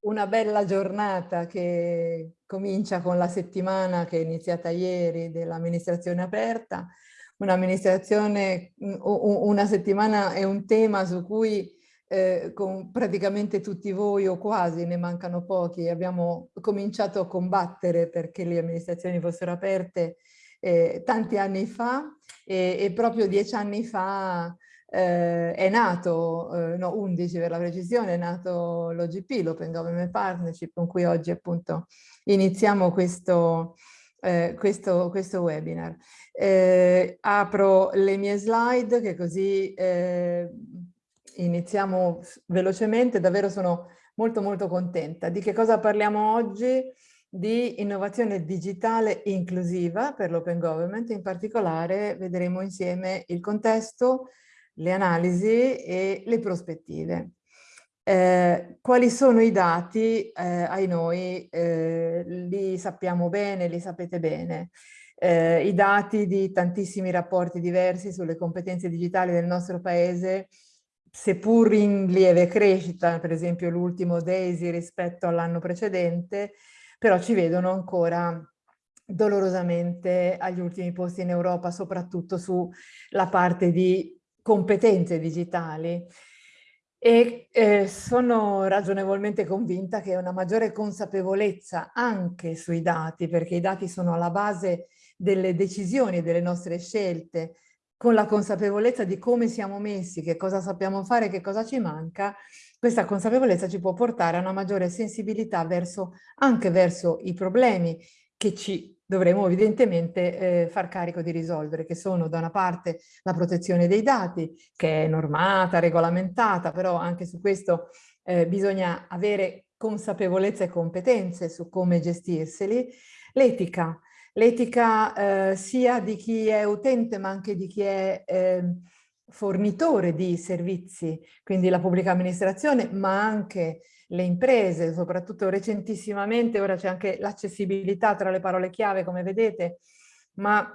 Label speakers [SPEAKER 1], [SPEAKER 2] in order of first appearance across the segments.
[SPEAKER 1] una bella giornata che comincia con la settimana che è iniziata ieri dell'amministrazione aperta, un'amministrazione, una settimana è un tema su cui eh, con praticamente tutti voi o quasi, ne mancano pochi, abbiamo cominciato a combattere perché le amministrazioni fossero aperte eh, tanti anni fa e, e, proprio dieci anni fa eh, è nato, eh, no 11 per la precisione, è nato l'OGP, l'Open Government Partnership, con cui oggi appunto iniziamo questo, eh, questo, questo webinar. Eh, apro le mie slide che così eh, iniziamo velocemente, davvero sono molto molto contenta. Di che cosa parliamo oggi? Di innovazione digitale inclusiva per l'open government, in particolare vedremo insieme il contesto, le analisi e le prospettive. Eh, quali sono i dati? Eh, ai noi eh, li sappiamo bene, li sapete bene. Eh, I dati di tantissimi rapporti diversi sulle competenze digitali del nostro paese, seppur in lieve crescita, per esempio l'ultimo Daisy rispetto all'anno precedente, però ci vedono ancora dolorosamente agli ultimi posti in Europa, soprattutto sulla parte di competenze digitali. E eh, sono ragionevolmente convinta che una maggiore consapevolezza anche sui dati, perché i dati sono alla base delle decisioni delle nostre scelte, con la consapevolezza di come siamo messi, che cosa sappiamo fare, che cosa ci manca, questa consapevolezza ci può portare a una maggiore sensibilità verso, anche verso i problemi che ci dovremo evidentemente eh, far carico di risolvere, che sono da una parte la protezione dei dati, che è normata, regolamentata, però anche su questo eh, bisogna avere consapevolezza e competenze su come gestirseli, l'etica, l'etica eh, sia di chi è utente ma anche di chi è ehm, fornitore di servizi, quindi la pubblica amministrazione, ma anche le imprese, soprattutto recentissimamente, ora c'è anche l'accessibilità tra le parole chiave, come vedete, ma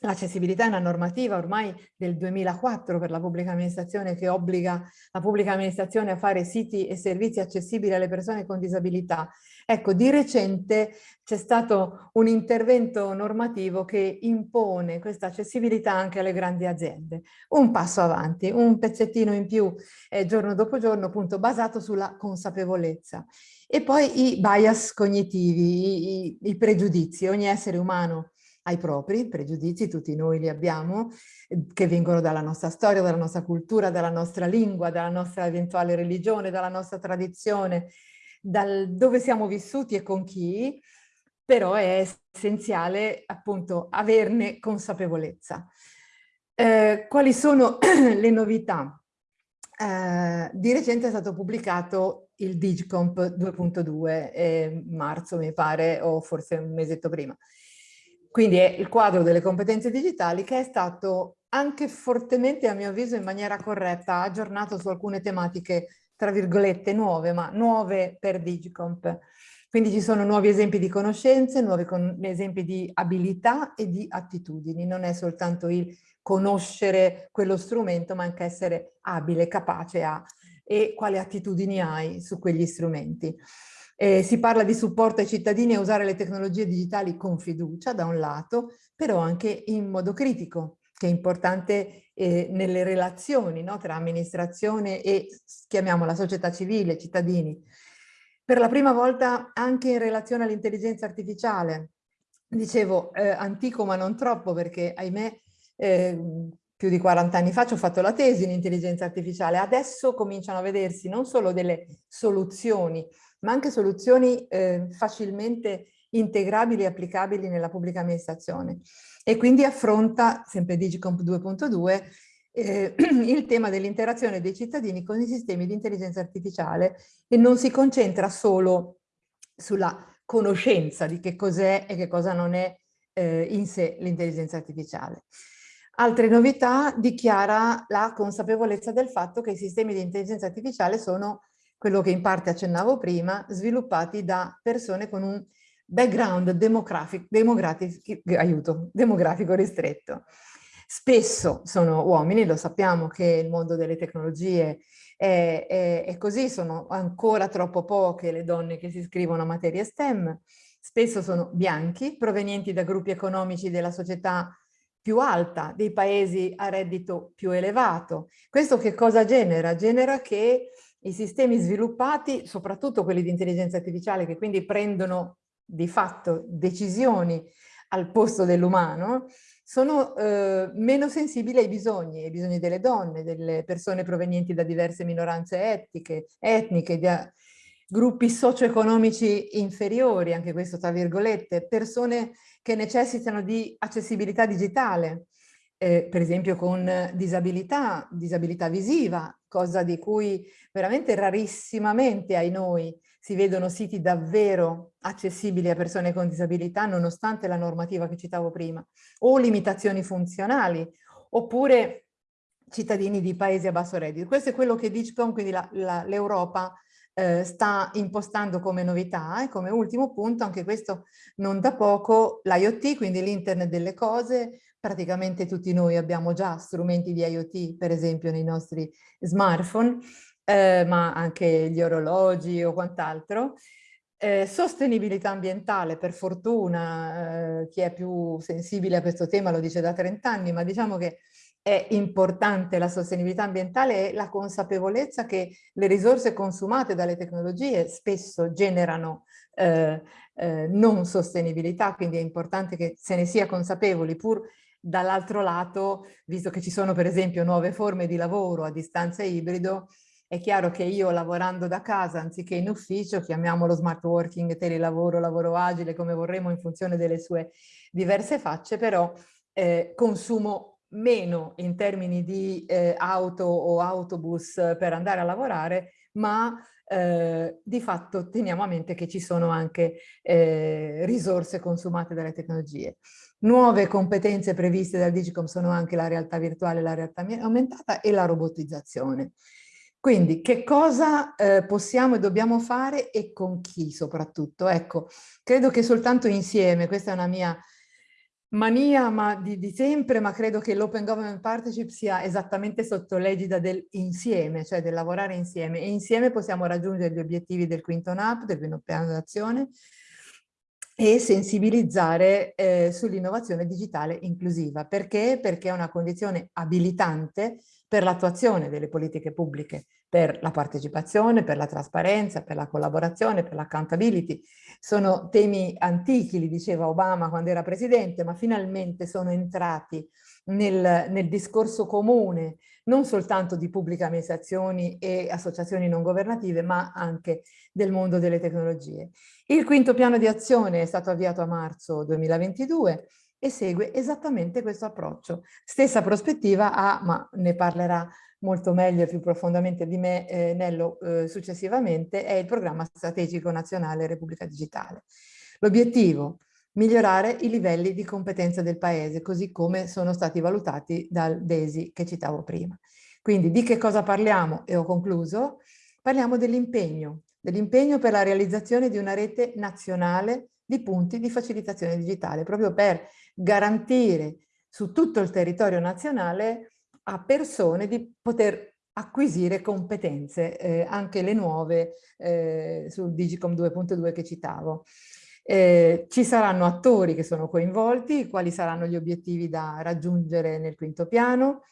[SPEAKER 1] L'accessibilità è una normativa ormai del 2004 per la pubblica amministrazione che obbliga la pubblica amministrazione a fare siti e servizi accessibili alle persone con disabilità. Ecco, di recente c'è stato un intervento normativo che impone questa accessibilità anche alle grandi aziende. Un passo avanti, un pezzettino in più eh, giorno dopo giorno, appunto basato sulla consapevolezza. E poi i bias cognitivi, i, i, i pregiudizi. Ogni essere umano ai propri pregiudizi, tutti noi li abbiamo, eh, che vengono dalla nostra storia, dalla nostra cultura, dalla nostra lingua, dalla nostra eventuale religione, dalla nostra tradizione, dal dove siamo vissuti e con chi, però è essenziale appunto averne consapevolezza. Eh, quali sono le novità? Eh, di recente è stato pubblicato il Digicomp 2.2, eh, marzo mi pare, o forse un mesetto prima. Quindi è il quadro delle competenze digitali che è stato anche fortemente, a mio avviso, in maniera corretta, aggiornato su alcune tematiche, tra virgolette, nuove, ma nuove per Digicomp. Quindi ci sono nuovi esempi di conoscenze, nuovi con esempi di abilità e di attitudini. Non è soltanto il conoscere quello strumento, ma anche essere abile, capace a e quali attitudini hai su quegli strumenti. Eh, si parla di supporto ai cittadini a usare le tecnologie digitali con fiducia da un lato, però anche in modo critico, che è importante eh, nelle relazioni no, tra amministrazione e, chiamiamola, società civile, cittadini. Per la prima volta anche in relazione all'intelligenza artificiale, dicevo eh, antico ma non troppo perché ahimè eh, più di 40 anni fa ci ho fatto la tesi in intelligenza artificiale, adesso cominciano a vedersi non solo delle soluzioni ma anche soluzioni eh, facilmente integrabili e applicabili nella pubblica amministrazione. E quindi affronta, sempre Digicomp 2.2, eh, il tema dell'interazione dei cittadini con i sistemi di intelligenza artificiale e non si concentra solo sulla conoscenza di che cos'è e che cosa non è eh, in sé l'intelligenza artificiale. Altre novità dichiara la consapevolezza del fatto che i sistemi di intelligenza artificiale sono quello che in parte accennavo prima, sviluppati da persone con un background demografico, aiuto, demografico ristretto. Spesso sono uomini, lo sappiamo che il mondo delle tecnologie è, è, è così, sono ancora troppo poche le donne che si iscrivono a materie STEM, spesso sono bianchi, provenienti da gruppi economici della società più alta, dei paesi a reddito più elevato. Questo che cosa genera? Genera che i sistemi sviluppati, soprattutto quelli di intelligenza artificiale, che quindi prendono di fatto decisioni al posto dell'umano, sono eh, meno sensibili ai bisogni, ai bisogni delle donne, delle persone provenienti da diverse minoranze etniche, etniche da gruppi socio-economici inferiori, anche questo tra virgolette, persone che necessitano di accessibilità digitale, eh, per esempio con disabilità, disabilità visiva, cosa di cui veramente rarissimamente ai noi si vedono siti davvero accessibili a persone con disabilità nonostante la normativa che citavo prima, o limitazioni funzionali, oppure cittadini di paesi a basso reddito. Questo è quello che DIGCOM, quindi l'Europa, eh, sta impostando come novità e come ultimo punto, anche questo non da poco, l'IoT, quindi l'internet delle cose, praticamente tutti noi abbiamo già strumenti di IoT, per esempio nei nostri smartphone, eh, ma anche gli orologi o quant'altro. Eh, sostenibilità ambientale, per fortuna, eh, chi è più sensibile a questo tema lo dice da 30 anni, ma diciamo che è importante la sostenibilità ambientale e la consapevolezza che le risorse consumate dalle tecnologie spesso generano eh, eh, non sostenibilità, quindi è importante che se ne sia consapevoli, pur dall'altro lato, visto che ci sono per esempio nuove forme di lavoro a distanza ibrido, è chiaro che io lavorando da casa anziché in ufficio, chiamiamolo smart working, telelavoro, lavoro agile, come vorremmo in funzione delle sue diverse facce, però eh, consumo meno in termini di eh, auto o autobus per andare a lavorare, ma eh, di fatto teniamo a mente che ci sono anche eh, risorse consumate dalle tecnologie. Nuove competenze previste dal Digicom sono anche la realtà virtuale, la realtà aumentata e la robotizzazione. Quindi che cosa eh, possiamo e dobbiamo fare e con chi soprattutto? Ecco, credo che soltanto insieme, questa è una mia mania ma di, di sempre, ma credo che l'Open Government Partnership sia esattamente sotto l'egida del insieme, cioè del lavorare insieme. E insieme possiamo raggiungere gli obiettivi del quinto NAP, del quinto piano d'azione e sensibilizzare eh, sull'innovazione digitale inclusiva. Perché? Perché è una condizione abilitante per l'attuazione delle politiche pubbliche, per la partecipazione, per la trasparenza, per la collaborazione, per l'accountability. Sono temi antichi, li diceva Obama quando era presidente, ma finalmente sono entrati nel, nel discorso comune, non soltanto di pubbliche amministrazioni e associazioni non governative, ma anche del mondo delle tecnologie. Il quinto piano di azione è stato avviato a marzo 2022 e segue esattamente questo approccio. Stessa prospettiva ha, ma ne parlerà molto meglio e più profondamente di me eh, Nello eh, successivamente, è il programma strategico nazionale Repubblica Digitale. L'obiettivo? Migliorare i livelli di competenza del Paese, così come sono stati valutati dal DESI che citavo prima. Quindi di che cosa parliamo? E ho concluso. Parliamo dell'impegno, dell'impegno per la realizzazione di una rete nazionale di punti di facilitazione digitale, proprio per garantire su tutto il territorio nazionale a persone di poter acquisire competenze, eh, anche le nuove eh, sul Digicom 2.2 che citavo. Eh, ci saranno attori che sono coinvolti, quali saranno gli obiettivi da raggiungere nel quinto piano,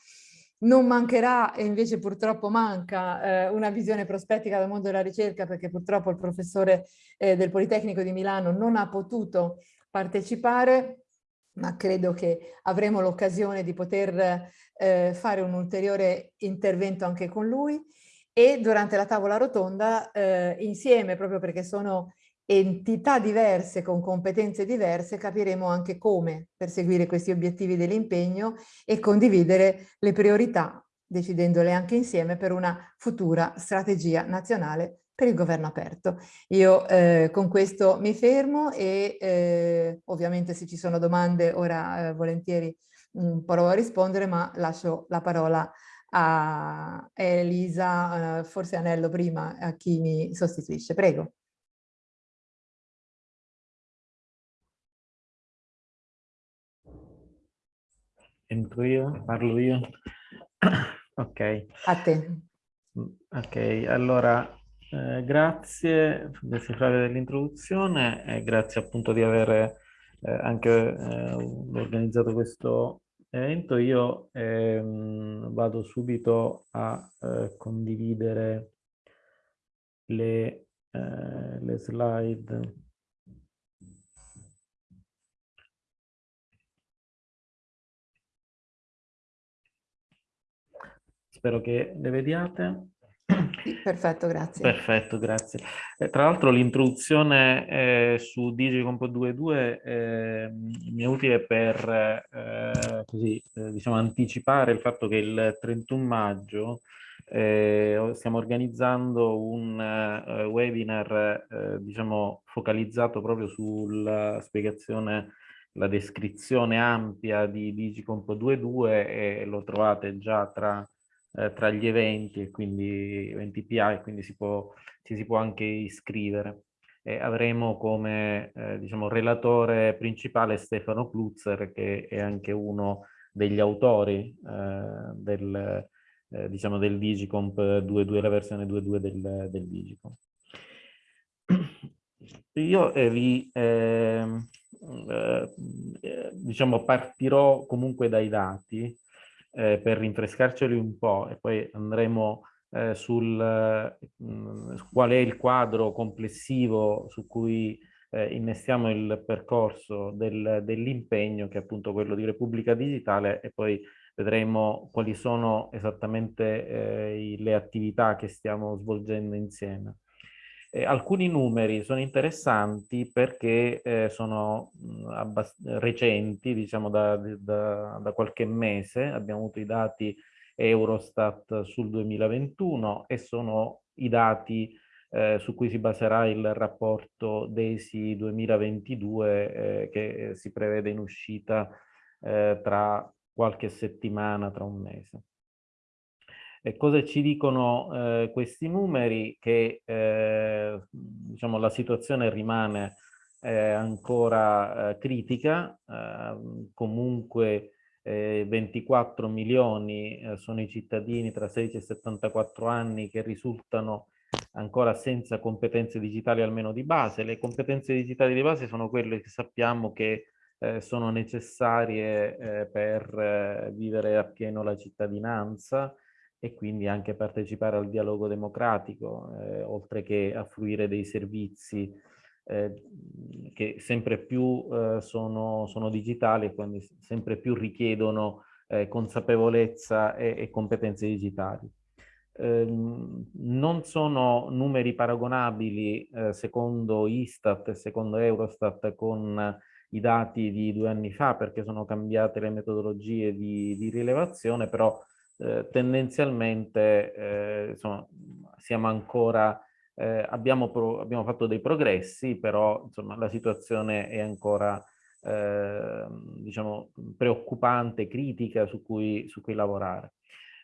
[SPEAKER 1] non mancherà, e invece purtroppo manca, eh, una visione prospettica dal mondo della ricerca perché purtroppo il professore eh, del Politecnico di Milano non ha potuto partecipare, ma credo che avremo l'occasione di poter eh, fare un ulteriore intervento anche con lui. E durante la tavola rotonda eh, insieme, proprio perché sono entità diverse con competenze diverse, capiremo anche come perseguire questi obiettivi dell'impegno e condividere le priorità, decidendole anche insieme per una futura strategia nazionale per il governo aperto. Io eh, con questo mi fermo e eh, ovviamente se ci sono domande ora eh, volentieri mh, mm, provo a rispondere, ma lascio la parola a Elisa, eh, forse Anello prima, a chi mi sostituisce. Prego.
[SPEAKER 2] Entro io? Parlo io? ok.
[SPEAKER 1] A te.
[SPEAKER 2] Ok, allora eh, grazie, grazie Flavio dell'introduzione e grazie appunto di aver eh, anche eh, organizzato questo evento. Io ehm, vado subito a eh, condividere le, eh, le slide. Spero che le vediate.
[SPEAKER 1] Perfetto, grazie.
[SPEAKER 2] Perfetto, grazie. Eh, tra l'altro l'introduzione eh, su Digicomp 2.2 eh, mi è utile per eh, così, eh, diciamo, anticipare il fatto che il 31 maggio eh, stiamo organizzando un webinar diciamo, focalizzato proprio sulla spiegazione la descrizione ampia di Digicomp 2.2 e lo trovate già tra eh, tra gli eventi e quindi eventi PI, quindi si può, ci si può anche iscrivere. E avremo come eh, diciamo, relatore principale Stefano Plutzer, che è anche uno degli autori eh, del, eh, diciamo del Digicomp 2.2, la versione 2.2 del, del Digicomp. Io eh, vi ehm, eh, diciamo partirò comunque dai dati eh, per rinfrescarceli un po' e poi andremo eh, sul mh, mm, qual è il quadro complessivo su cui eh, innestiamo il percorso del, dell'impegno che è appunto quello di Repubblica Digitale e poi vedremo quali sono esattamente eh, le attività che stiamo svolgendo insieme. Eh, alcuni numeri sono interessanti perché eh, sono mh, recenti, diciamo da, da, da, qualche mese, abbiamo avuto i dati Eurostat sul 2021 e sono i dati eh, su cui si baserà il rapporto DESI 2022 eh, che si prevede in uscita eh, tra qualche settimana, tra un mese. E cosa ci dicono eh, questi numeri? Che eh, diciamo, la situazione rimane eh, ancora critica, ehm, comunque 24 milioni eh, sono i cittadini tra 16 e 74 anni che risultano ancora senza competenze digitali almeno di base. Le competenze digitali di base sono quelle che sappiamo che eh, sono necessarie eh, per eh, vivere appieno la cittadinanza, e quindi anche partecipare al dialogo democratico, eh, oltre che a fruire dei servizi eh, che sempre più eh, sono, sono, digitali e quindi sempre più richiedono eh, consapevolezza e, e, competenze digitali. Ehm, non sono numeri paragonabili eh, secondo Istat e secondo Eurostat con i dati di due anni fa perché sono cambiate le metodologie di, di rilevazione, però eh, tendenzialmente eh, insomma, siamo ancora, eh, abbiamo, abbiamo, fatto dei progressi, però insomma, la situazione è ancora ehm, diciamo, preoccupante, critica su cui, su cui lavorare.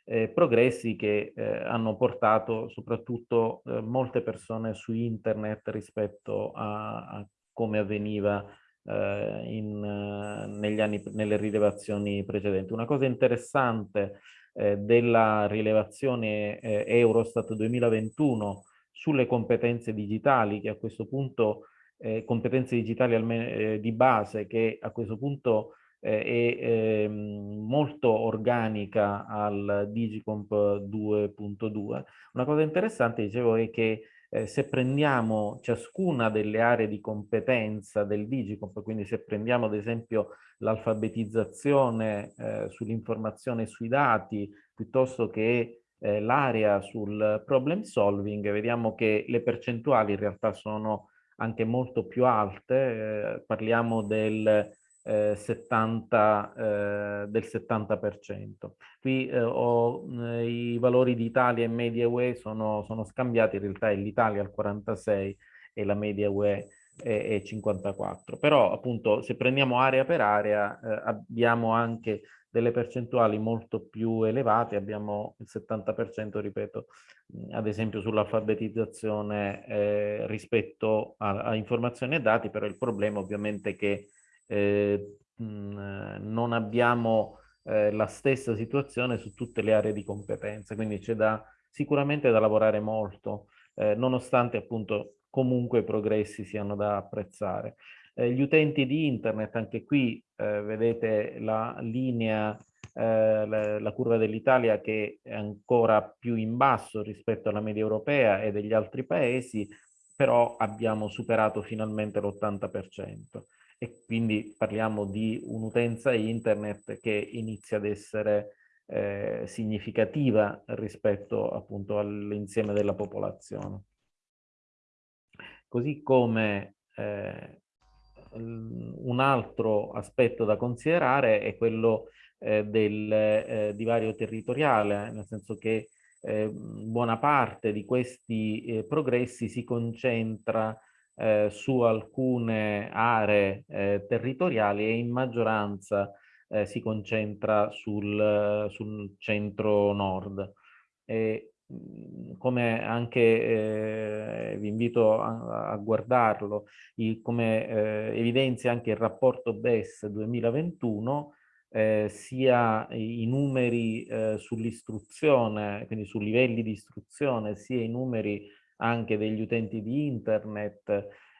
[SPEAKER 2] Eh, progressi che eh, hanno portato soprattutto molte persone su internet rispetto a, a come avveniva in, negli anni, nelle rilevazioni precedenti. Una cosa interessante eh, della rilevazione eh, Eurostat 2021 sulle competenze digitali, che a questo punto, eh, competenze digitali eh, di base, che a questo punto eh, è ehm, molto organica al Digicomp 2.2. Una cosa interessante, dicevo, è che eh, se prendiamo ciascuna delle aree di competenza del Digicomp, quindi se prendiamo ad esempio l'alfabetizzazione eh, sull'informazione e sui dati, piuttosto che eh, l'area sul problem solving, vediamo che le percentuali in realtà sono anche molto più alte, eh, parliamo del, 70, eh, del 70%. Qui eh, ho, eh, i valori di Italia e media UE sono, sono scambiati, in realtà è l'Italia al 46 e la media UE è, 54. Però appunto se prendiamo area per area eh, abbiamo anche delle percentuali molto più elevate, abbiamo il 70%, ripeto, ad esempio sull'alfabetizzazione eh, rispetto a, a, informazioni e dati, però il problema ovviamente è che eh, non abbiamo eh, la stessa situazione su tutte le aree di competenza, quindi c'è da sicuramente da lavorare molto, eh, nonostante appunto comunque i progressi siano da apprezzare. Eh, gli utenti di internet, anche qui eh, vedete la linea, eh, la, la, curva dell'Italia che è ancora più in basso rispetto alla media europea e degli altri paesi, però abbiamo superato finalmente l'80% e quindi parliamo di un'utenza internet che inizia ad essere eh, significativa rispetto appunto all'insieme della popolazione. Così come eh, un altro aspetto da considerare è quello eh, del eh, divario territoriale, nel senso che eh, buona parte di questi eh, progressi si concentra eh, su alcune aree eh, territoriali e in maggioranza si concentra sul, sul centro-nord. Mhmm, come anche eh, vi invito a, a guardarlo, il, come eh, evidenzia anche il rapporto BES 2021, eh, sia i numeri eh, sull'istruzione, quindi su livelli di istruzione, sia i numeri anche degli utenti di internet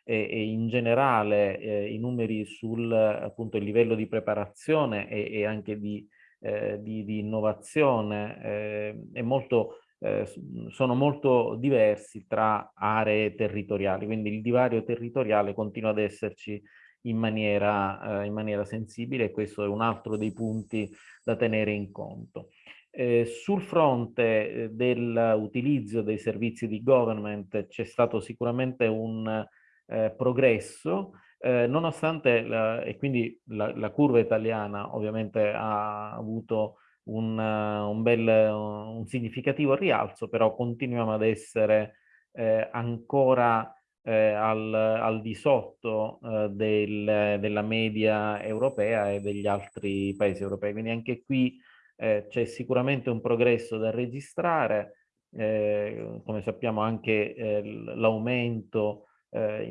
[SPEAKER 2] e, e in generale eh, i numeri sul appunto livello di preparazione e, e anche di, eh, di, di innovazione è molto eh, sono molto diversi tra aree territoriali, quindi il divario territoriale continua ad esserci in maniera, eh, in maniera sensibile e questo è un altro dei punti da tenere in conto. Eh, sul fronte eh, dell'utilizzo dei servizi di government c'è stato sicuramente un eh, progresso, eh, nonostante, la, e quindi la, la, curva italiana ovviamente ha avuto un, un bel, un significativo rialzo, però continuiamo ad essere eh, ancora eh, al, al, di sotto del, della media europea e degli altri paesi europei. Quindi anche qui eh, c'è sicuramente un progresso da registrare, eh, come sappiamo anche eh, l'aumento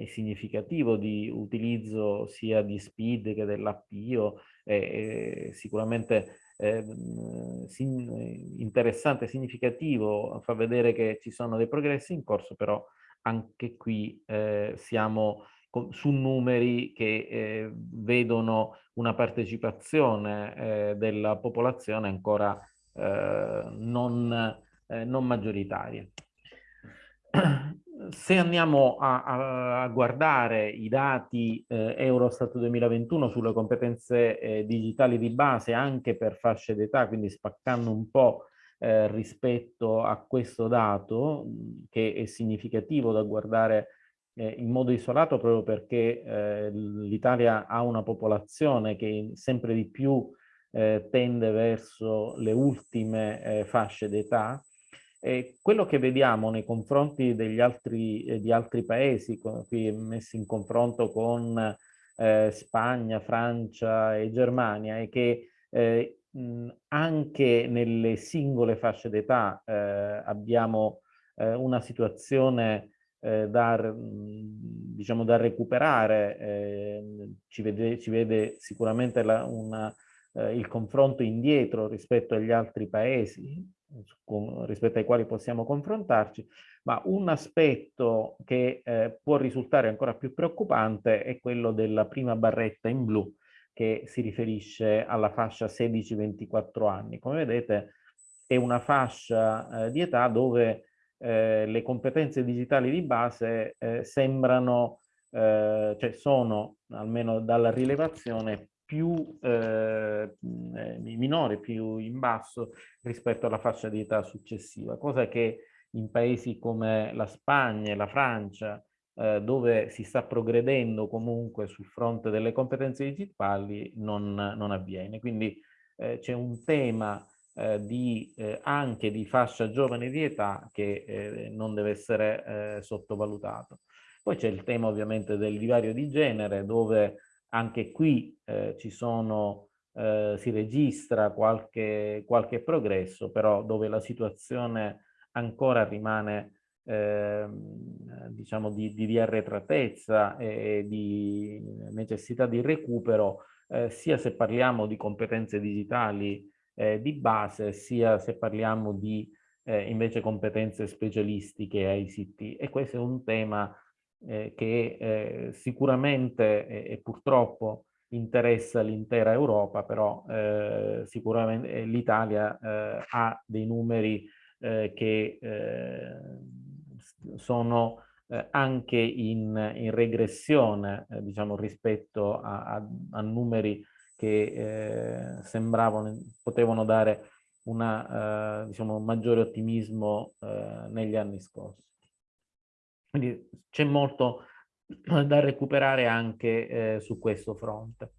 [SPEAKER 2] significativo di utilizzo sia di SPID che dell'appio, sicuramente eh, interessante, significativo, fa vedere che ci sono dei progressi in corso, però anche qui eh, siamo su numeri che eh, vedono una partecipazione eh, della popolazione ancora eh, non, eh, non maggioritaria. Se andiamo a, a, guardare i dati eh, Eurostat 2021 sulle competenze eh, digitali di base anche per fasce d'età, quindi spaccando un po' rispetto a questo dato, che è significativo da guardare in modo isolato proprio perché eh, l'Italia ha una popolazione che sempre di più eh, tende verso le ultime fasce d'età, quello che vediamo nei confronti degli altri, eh, di altri paesi, qui messi in confronto con eh, Spagna, Francia e Germania, è che eh, mh, anche nelle singole fasce d'età eh, abbiamo eh, una situazione eh, da, diciamo, da recuperare, ci vede, ci, vede, sicuramente la, una, il confronto indietro rispetto agli altri paesi, con, rispetto ai quali possiamo confrontarci, ma un aspetto che eh, può risultare ancora più preoccupante è quello della prima barretta in blu che si riferisce alla fascia 16-24 anni. Come vedete è una fascia eh, di età dove eh, le competenze digitali di base eh, sembrano, eh, cioè sono, almeno dalla rilevazione, più eh, minore, più in basso rispetto alla fascia di età successiva, cosa che in paesi come la Spagna e la Francia, eh, dove si sta progredendo comunque sul fronte delle competenze digitali, non, non avviene. Quindi eh, c'è un tema eh, di, eh, anche di fascia giovane di età che eh, non deve essere sottovalutato. Poi c'è il tema ovviamente del divario di genere, dove anche qui eh, ci sono, eh, si registra qualche, qualche, progresso, però dove la situazione ancora rimane eh, diciamo di, di, di, arretratezza e di necessità di recupero, eh, sia se parliamo di competenze digitali eh, di base, sia se parliamo di eh, invece competenze specialistiche ICT e questo è un tema eh, che eh, sicuramente e purtroppo interessa l'intera Europa, però eh, sicuramente l'Italia eh, ha dei numeri eh, che sono anche in, in regressione, diciamo, rispetto a, a, a numeri che sembravano, potevano dare una, uh, diciamo, un maggiore ottimismo uh, negli anni scorsi. Quindi c'è molto da recuperare anche eh, su questo fronte.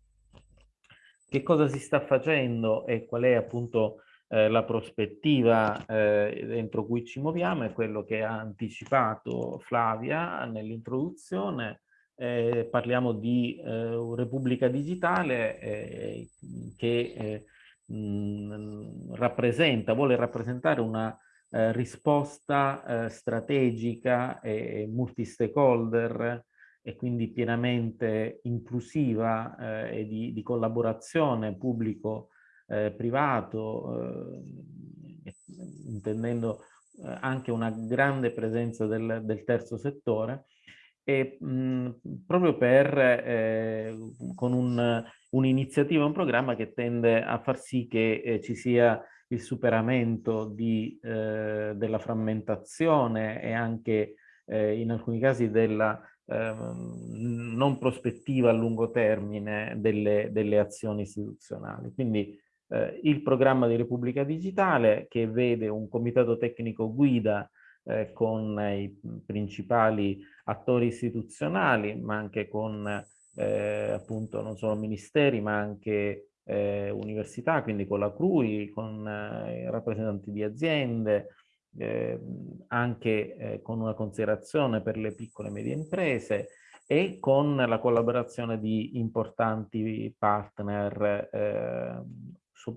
[SPEAKER 2] Che cosa si sta facendo e qual è appunto eh, la prospettiva eh, dentro cui ci muoviamo è quello che ha anticipato Flavia nell'introduzione. Eh, parliamo di eh, Repubblica Digitale eh, che mh, rappresenta, vuole rappresentare una eh, risposta eh, strategica e multi-stakeholder e quindi pienamente inclusiva eh, e di, di, collaborazione pubblico-privato, eh, eh, intendendo eh, anche una grande presenza del, del terzo settore, e mh, proprio per, eh, con un'iniziativa, un, un, programma che tende a far sì che eh, ci sia il superamento di, eh, della frammentazione e anche eh, in alcuni casi della ehm, non prospettiva a lungo termine delle, delle azioni istituzionali. Quindi eh, il programma di Repubblica Digitale che vede un comitato tecnico guida eh, con i principali attori istituzionali, ma anche con eh, appunto non solo ministeri, ma anche eh, università, quindi con la CRUI, con eh, rappresentanti di aziende, eh, anche eh, con una considerazione per le piccole e medie imprese e con la collaborazione di importanti partner eh,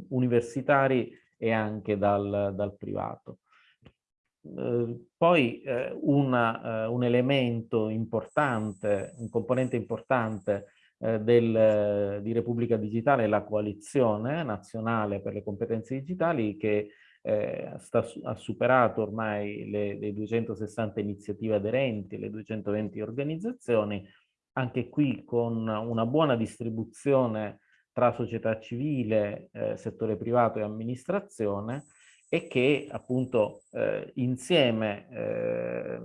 [SPEAKER 2] universitari e anche dal, dal privato. Eh, poi eh, una, eh, un elemento importante, un componente importante eh, del, di Repubblica Digitale è la coalizione nazionale per le competenze digitali che eh, sta, ha superato ormai le, le 260 iniziative aderenti, le 220 organizzazioni, anche qui con una buona distribuzione tra società civile, settore privato e amministrazione, e che appunto eh, insieme eh,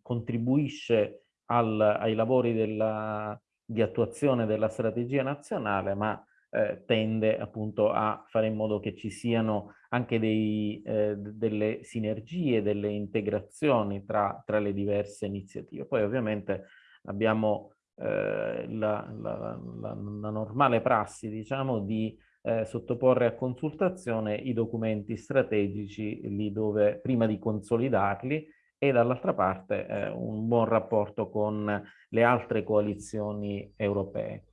[SPEAKER 2] contribuisce al, ai lavori della, di attuazione della strategia nazionale, ma eh, tende appunto a fare in modo che ci siano anche dei, eh, delle sinergie, delle integrazioni tra, tra, le diverse iniziative. Poi ovviamente abbiamo eh, la, la, la, la, normale prassi, diciamo, di eh, sottoporre a consultazione i documenti strategici lì dove prima di consolidarli e dall'altra parte eh, un buon rapporto con le altre coalizioni europee.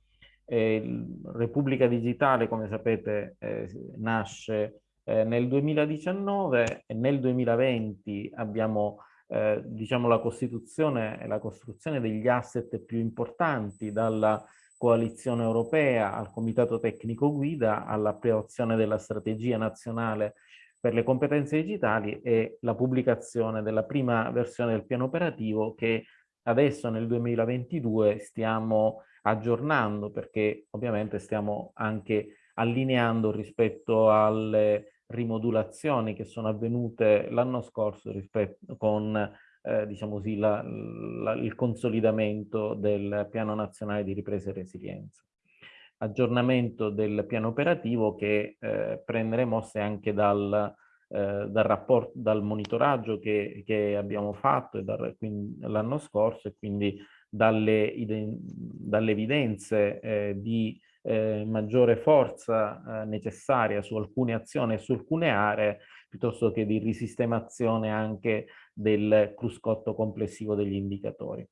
[SPEAKER 2] Eh, Repubblica Digitale, come sapete, eh, nasce eh, nel 2019 e nel 2020 abbiamo eh, diciamo la costituzione e la costruzione degli asset più importanti dalla coalizione europea, al comitato tecnico guida, all'approvazione della strategia nazionale per le competenze digitali e la pubblicazione della prima versione del piano operativo che adesso nel 2022 stiamo aggiornando perché ovviamente stiamo anche allineando rispetto alle rimodulazioni che sono avvenute l'anno scorso rispetto con eh, diciamo così, la, la, il consolidamento del piano nazionale di ripresa e resilienza. Aggiornamento del piano operativo che eh, prendere mosse anche dal, eh, dal, rapporto, dal monitoraggio che, che abbiamo fatto l'anno scorso e quindi dalle, dalle evidenze eh, di eh, maggiore forza eh, necessaria su alcune azioni e su alcune aree piuttosto che di risistemazione anche del cruscotto complessivo degli indicatori.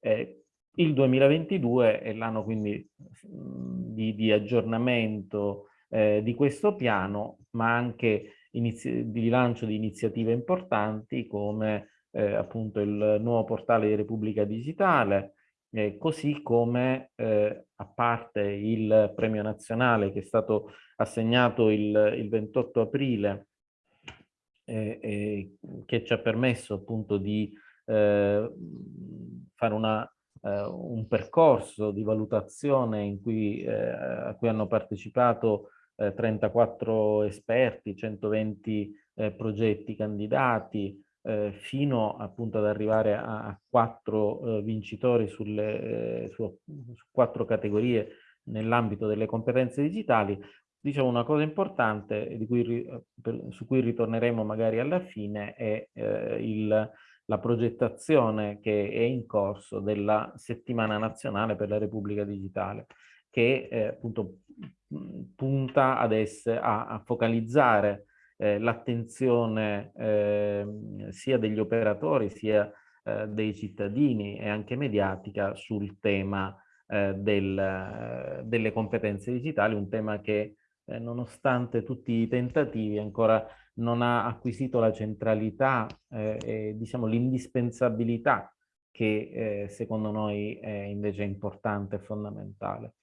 [SPEAKER 2] Eh, il 2022 è l'anno quindi di, di aggiornamento eh, di questo piano, ma anche di lancio di iniziative importanti come eh, appunto il nuovo portale di Repubblica Digitale, eh, così come eh, a parte il premio nazionale che è stato assegnato il, il 28 aprile eh, che ci ha permesso appunto di eh, fare una, eh, un percorso di valutazione cui, eh, a cui hanno partecipato 34 esperti, 120 progetti candidati, fino appunto ad arrivare a, quattro vincitori sulle, su, su quattro categorie nell'ambito delle competenze digitali, Diciamo una cosa importante cui, eh, per, su cui ritorneremo magari alla fine è eh, il, la progettazione che è in corso della settimana nazionale per la Repubblica Digitale che eh, appunto punta ad essere, a, a focalizzare eh, l'attenzione eh, sia degli operatori sia eh, dei cittadini e anche mediatica sul tema del, delle competenze digitali, un tema che eh, nonostante tutti i tentativi, ancora non ha acquisito la centralità eh, e diciamo l'indispensabilità che eh, secondo noi è invece importante e fondamentale.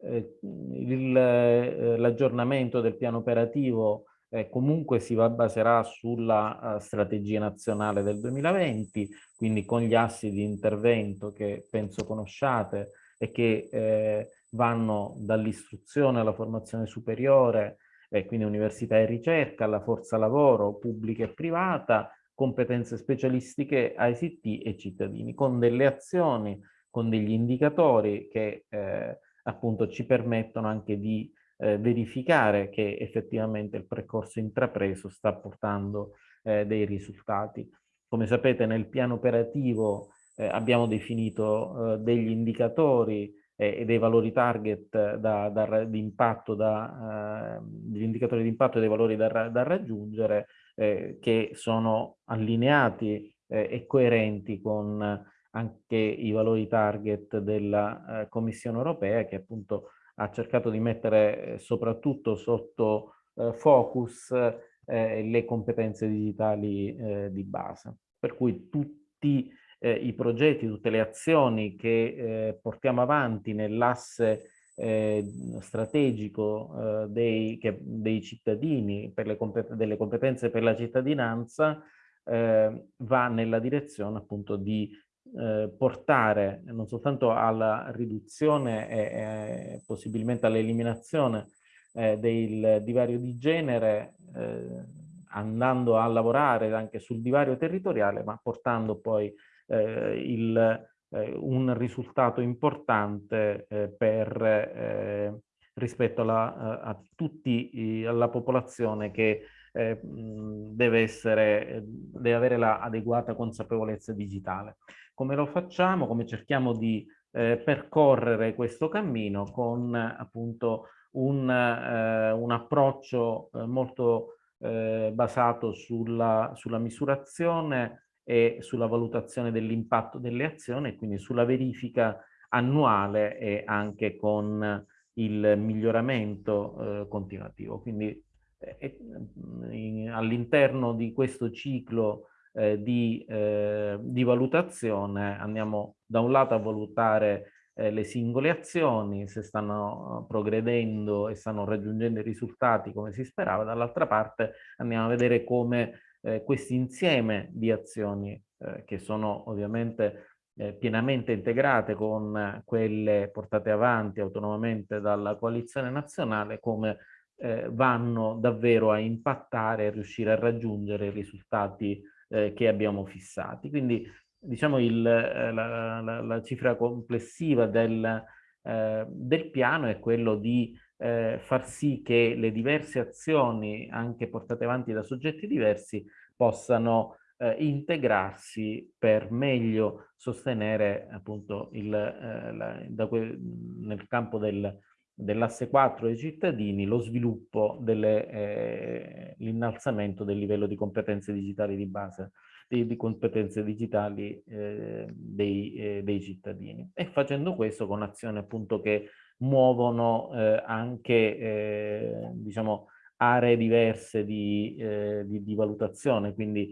[SPEAKER 2] Eh, eh, l'aggiornamento del piano operativo eh, comunque si baserà sulla strategia nazionale del 2020, quindi con gli assi di intervento che penso conosciate e che vanno dall'istruzione alla formazione superiore, eh, quindi università e ricerca, alla forza lavoro pubblica e privata, competenze specialistiche ICT e cittadini, con delle azioni, con degli indicatori che eh, appunto ci permettono anche di eh, verificare che effettivamente il percorso intrapreso sta portando eh, dei risultati. Come sapete nel piano operativo eh, abbiamo definito eh, degli indicatori e dei valori target da, da, di impatto, da, eh, degli indicatori di impatto e dei valori da, da raggiungere eh, che sono allineati eh, e coerenti con anche i valori target della eh, Commissione europea che appunto ha cercato di mettere eh, soprattutto sotto eh, focus le competenze digitali di base. Per cui tutti eh, i progetti, tutte le azioni che eh, portiamo avanti nell'asse eh, strategico eh, dei, che, dei, cittadini, compet delle competenze per la cittadinanza, eh, va nella direzione appunto di eh, portare non soltanto alla riduzione e possibilmente all'eliminazione del divario di genere, andando a lavorare anche sul divario territoriale, ma portando poi eh, il, eh, un risultato importante eh, per, eh, rispetto alla, a tutti alla popolazione che deve, essere, deve avere l'adeguata consapevolezza digitale. Come lo facciamo? Come cerchiamo di eh, percorrere questo cammino con appunto un, eh, un approccio eh, molto basato sulla, sulla misurazione e sulla valutazione dell'impatto delle azioni e quindi sulla verifica annuale e anche con il miglioramento eh, continuativo. Quindi eh, all'interno di questo ciclo eh, di, eh, di, valutazione andiamo da un lato a valutare eh, le singole azioni, se stanno progredendo e stanno raggiungendo i risultati come si sperava, dall'altra parte andiamo a vedere come eh, questo insieme di azioni eh, che sono ovviamente eh, pienamente integrate con quelle portate avanti autonomamente dalla coalizione nazionale come eh, vanno davvero a impattare e riuscire a raggiungere i risultati eh, che abbiamo fissati. Quindi diciamo il, la, la, la, cifra complessiva del, del piano è quello di eh, far sì che le diverse azioni, anche portate avanti da soggetti diversi, possano eh, integrarsi per meglio sostenere appunto il, eh, la, nel campo del, dell'asse 4 dei cittadini lo sviluppo dell'innalzamento eh, del livello di competenze digitali di base di, di competenze digitali eh, dei, eh, dei, cittadini. E facendo questo con azioni appunto che muovono eh, anche eh, diciamo aree diverse di, eh, di, di valutazione quindi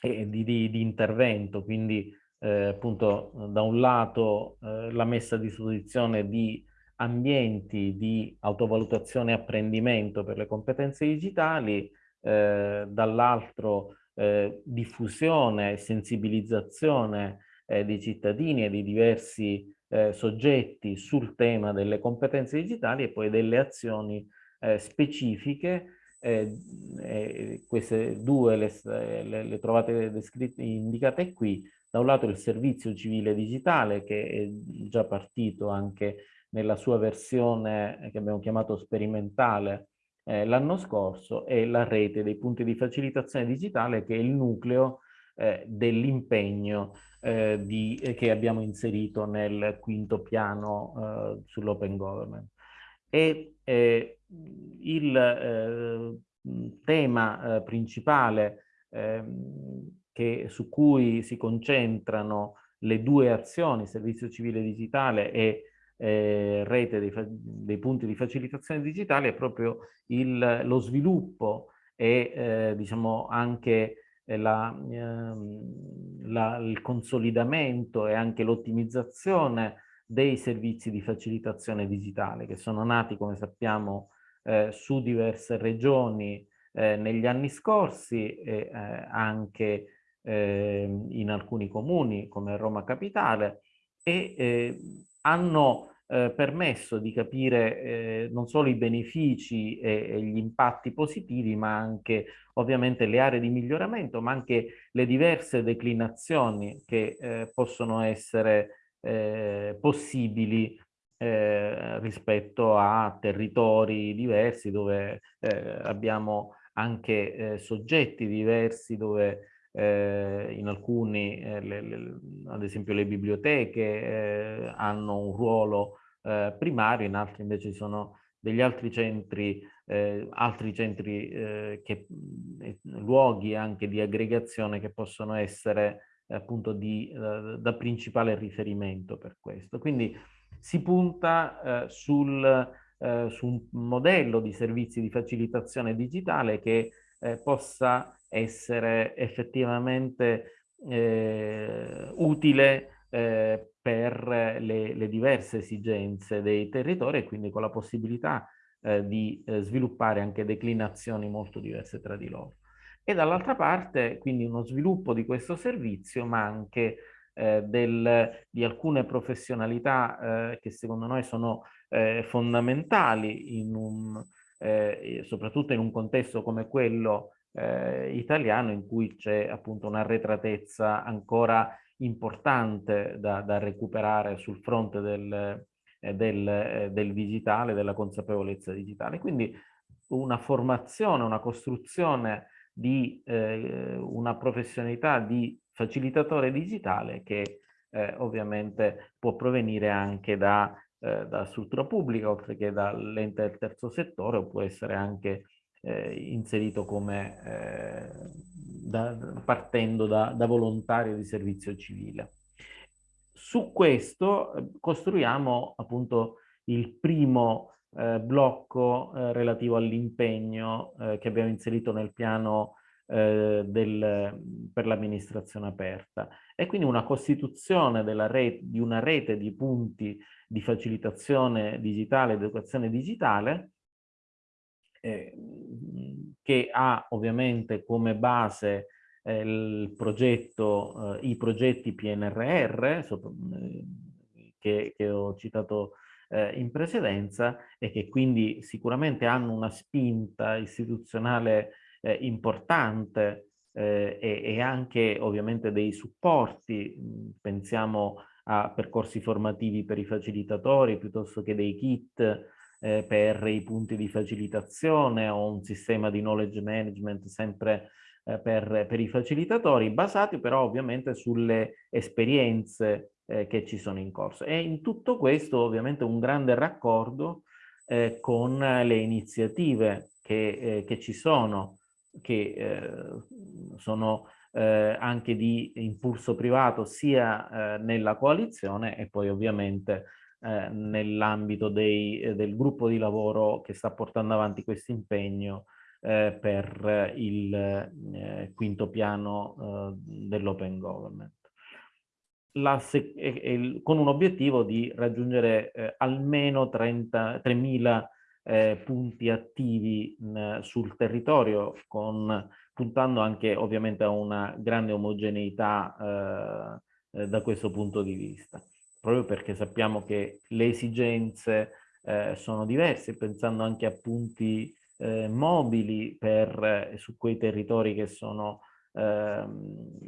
[SPEAKER 2] di, di, intervento. Quindi eh, appunto da un lato la messa a disposizione di ambienti di autovalutazione e apprendimento per le competenze digitali eh, dall'altro eh, diffusione e sensibilizzazione eh, dei cittadini e di diversi eh, soggetti sul tema delle competenze digitali e poi delle azioni eh, specifiche. queste due le, le, le trovate descritte, indicate qui. Da un lato il servizio civile digitale che è già partito anche nella sua versione che abbiamo chiamato sperimentale eh, l'anno scorso e la rete dei punti di facilitazione digitale che è il nucleo eh, dell'impegno eh, eh, che abbiamo inserito nel quinto piano eh, sull'open government. E eh, il tema principale ehm, che, su cui si concentrano le due azioni, servizio civile digitale e eh, rete dei, dei, punti di facilitazione digitale è proprio il, lo sviluppo e eh, diciamo anche eh, la, ehm, la, il consolidamento e anche l'ottimizzazione dei servizi di facilitazione digitale che sono nati, come sappiamo, eh, su diverse regioni eh, negli anni scorsi e eh, anche ehm, in alcuni comuni come Roma Capitale e eh, hanno eh, permesso di capire eh, non solo i benefici e, e, gli impatti positivi, ma anche ovviamente le aree di miglioramento, ma anche le diverse declinazioni che eh, possono essere eh, possibili eh, rispetto a territori diversi dove eh, abbiamo anche soggetti diversi dove eh, in alcuni, eh, le, le, ad esempio le biblioteche, eh, hanno un ruolo eh, primario, in altri invece ci sono degli altri centri, eh, altri centri eh, che, luoghi anche di aggregazione che possono essere appunto di, da principale riferimento per questo. Quindi si punta sul, su un modello di servizi di facilitazione digitale che possa essere effettivamente eh, utile eh, per le, le, diverse esigenze dei territori e quindi con la possibilità eh, di eh, sviluppare anche declinazioni molto diverse tra di loro. E dall'altra parte quindi uno sviluppo di questo servizio ma anche eh, del, di alcune professionalità eh, che secondo noi sono fondamentali in un, soprattutto in un contesto come quello eh, italiano in cui c'è appunto un'arretratezza ancora importante da, da, recuperare sul fronte del, eh, del, eh, del digitale, della consapevolezza digitale. Quindi una formazione, una costruzione di eh, una professionalità di facilitatore digitale che eh, ovviamente può provenire anche da, eh, da struttura pubblica oltre che dall'ente del terzo settore o può essere anche eh, inserito come eh, da, partendo da, da, volontario di servizio civile. Su questo eh, costruiamo appunto il primo eh, blocco eh, relativo all'impegno eh, che abbiamo inserito nel piano del, per l'amministrazione aperta e quindi una costituzione rete, di una rete di punti di facilitazione digitale, educazione digitale eh, che ha ovviamente come base eh, progetto, eh, i progetti PNRR sopra, eh, che, che, ho citato eh, in precedenza e che quindi sicuramente hanno una spinta istituzionale eh, importante e, e, anche ovviamente dei supporti, pensiamo a percorsi formativi per i facilitatori piuttosto che dei kit eh, per i punti di facilitazione o un sistema di knowledge management sempre eh, per, per, i facilitatori, basati però ovviamente sulle esperienze eh, che ci sono in corso. E in tutto questo ovviamente un grande raccordo eh, con le iniziative che, eh, che ci sono, che eh, sono anche di impulso privato sia nella coalizione e poi ovviamente eh, nell'ambito eh, del gruppo di lavoro che sta portando avanti questo impegno eh, per il eh, quinto piano eh, dell'open government. La, con un obiettivo di raggiungere almeno 3.000 eh, punti attivi mh, sul territorio, con, puntando anche ovviamente a una grande omogeneità eh, da questo punto di vista, proprio perché sappiamo che le esigenze eh, sono diverse, pensando anche a punti eh, mobili per, eh, su quei territori che sono ehm,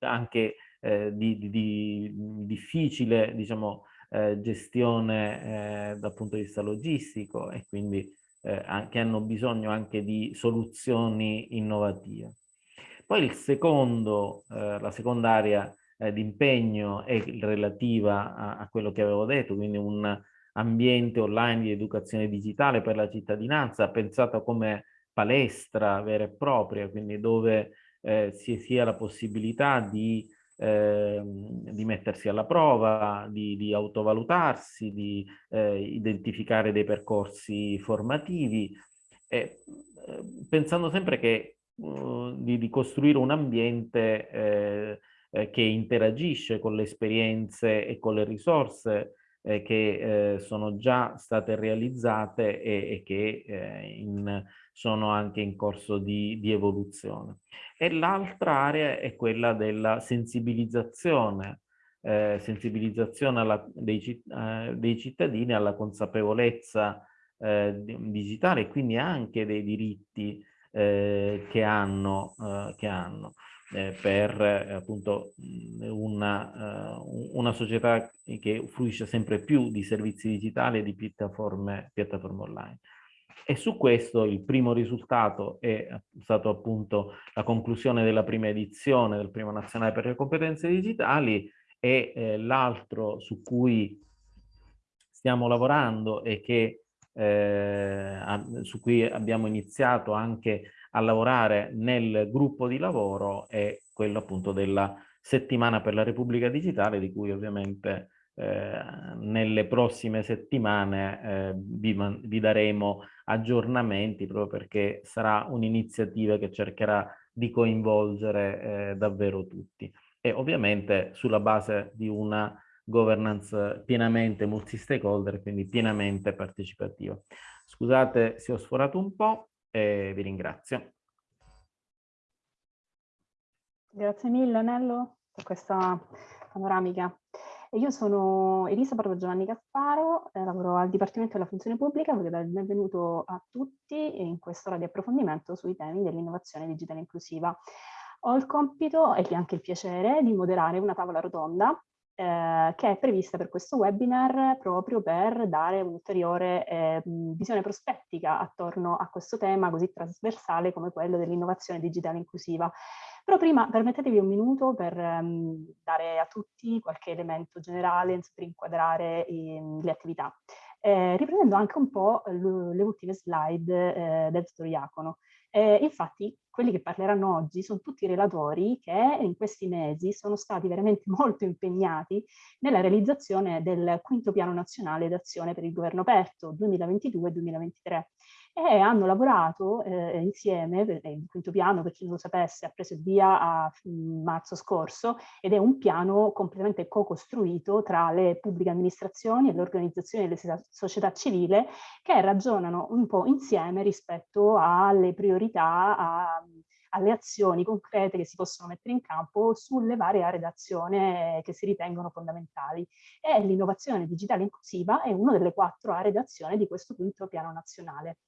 [SPEAKER 2] anche di, di, di, difficile diciamo, eh, gestione eh, dal punto di vista logistico e quindi eh, che hanno bisogno anche di soluzioni innovative. Poi il secondo, eh, la seconda area eh, di è relativa a, a, quello che avevo detto, quindi un ambiente online di educazione digitale per la cittadinanza, pensato come palestra vera e propria, quindi dove eh, si sia la possibilità di eh, di mettersi alla prova, di, di autovalutarsi, di eh, identificare dei percorsi formativi, eh, pensando sempre che, uh, di, di, costruire un ambiente eh, eh, che interagisce con le esperienze e con le risorse eh, che sono già state realizzate e, e che in, sono anche in corso di, di evoluzione. E l'altra area è quella della sensibilizzazione, eh, sensibilizzazione alla, dei, eh, dei, cittadini alla consapevolezza eh, digitale e quindi anche dei diritti eh, che hanno, eh, che hanno eh, per appunto una, una società che fruisce sempre più di servizi digitali e di piattaforme, piattaforme online. E su questo il primo risultato è stato appunto la conclusione della prima edizione del Primo Nazionale per le Competenze Digitali e eh, l'altro su cui stiamo lavorando e che, eh, su cui abbiamo iniziato anche a lavorare nel gruppo di lavoro è quello appunto della settimana per la Repubblica Digitale di cui ovviamente eh, nelle prossime settimane eh, vi, vi, daremo aggiornamenti proprio perché sarà un'iniziativa che cercherà di coinvolgere eh, davvero tutti e ovviamente sulla base di una governance pienamente multi-stakeholder, quindi pienamente partecipativa. Scusate se ho sforato un po' e vi ringrazio.
[SPEAKER 3] Grazie mille Nello per questa panoramica. Io sono Elisa Pardo Giovanni Casparo, eh, lavoro al Dipartimento della Funzione Pubblica, voglio dare il benvenuto a tutti in quest'ora di approfondimento sui temi dell'innovazione digitale inclusiva. Ho il compito e anche il piacere di moderare una tavola rotonda eh, che è prevista per questo webinar proprio per dare un'ulteriore eh, visione prospettica attorno a questo tema così trasversale come quello dell'innovazione digitale inclusiva. Però prima permettetevi un minuto per um, dare a tutti qualche elemento generale per inquadrare i, le attività. Eh, riprendendo anche un po' le ultime slide eh, del dottor Iacono. Eh, infatti, quelli che parleranno oggi sono tutti relatori che in questi mesi sono stati veramente molto impegnati nella realizzazione del quinto piano nazionale d'azione per il governo aperto 2022-2023 e hanno lavorato eh, insieme, il quinto piano per chi non lo sapesse ha preso il via a mm, marzo scorso ed è un piano completamente co-costruito tra le pubbliche amministrazioni e le organizzazioni della società civile che ragionano un po' insieme rispetto alle priorità, a, alle azioni concrete che si possono mettere in campo sulle varie aree d'azione che si ritengono fondamentali. E l'innovazione digitale inclusiva è una delle quattro aree d'azione di questo quinto piano nazionale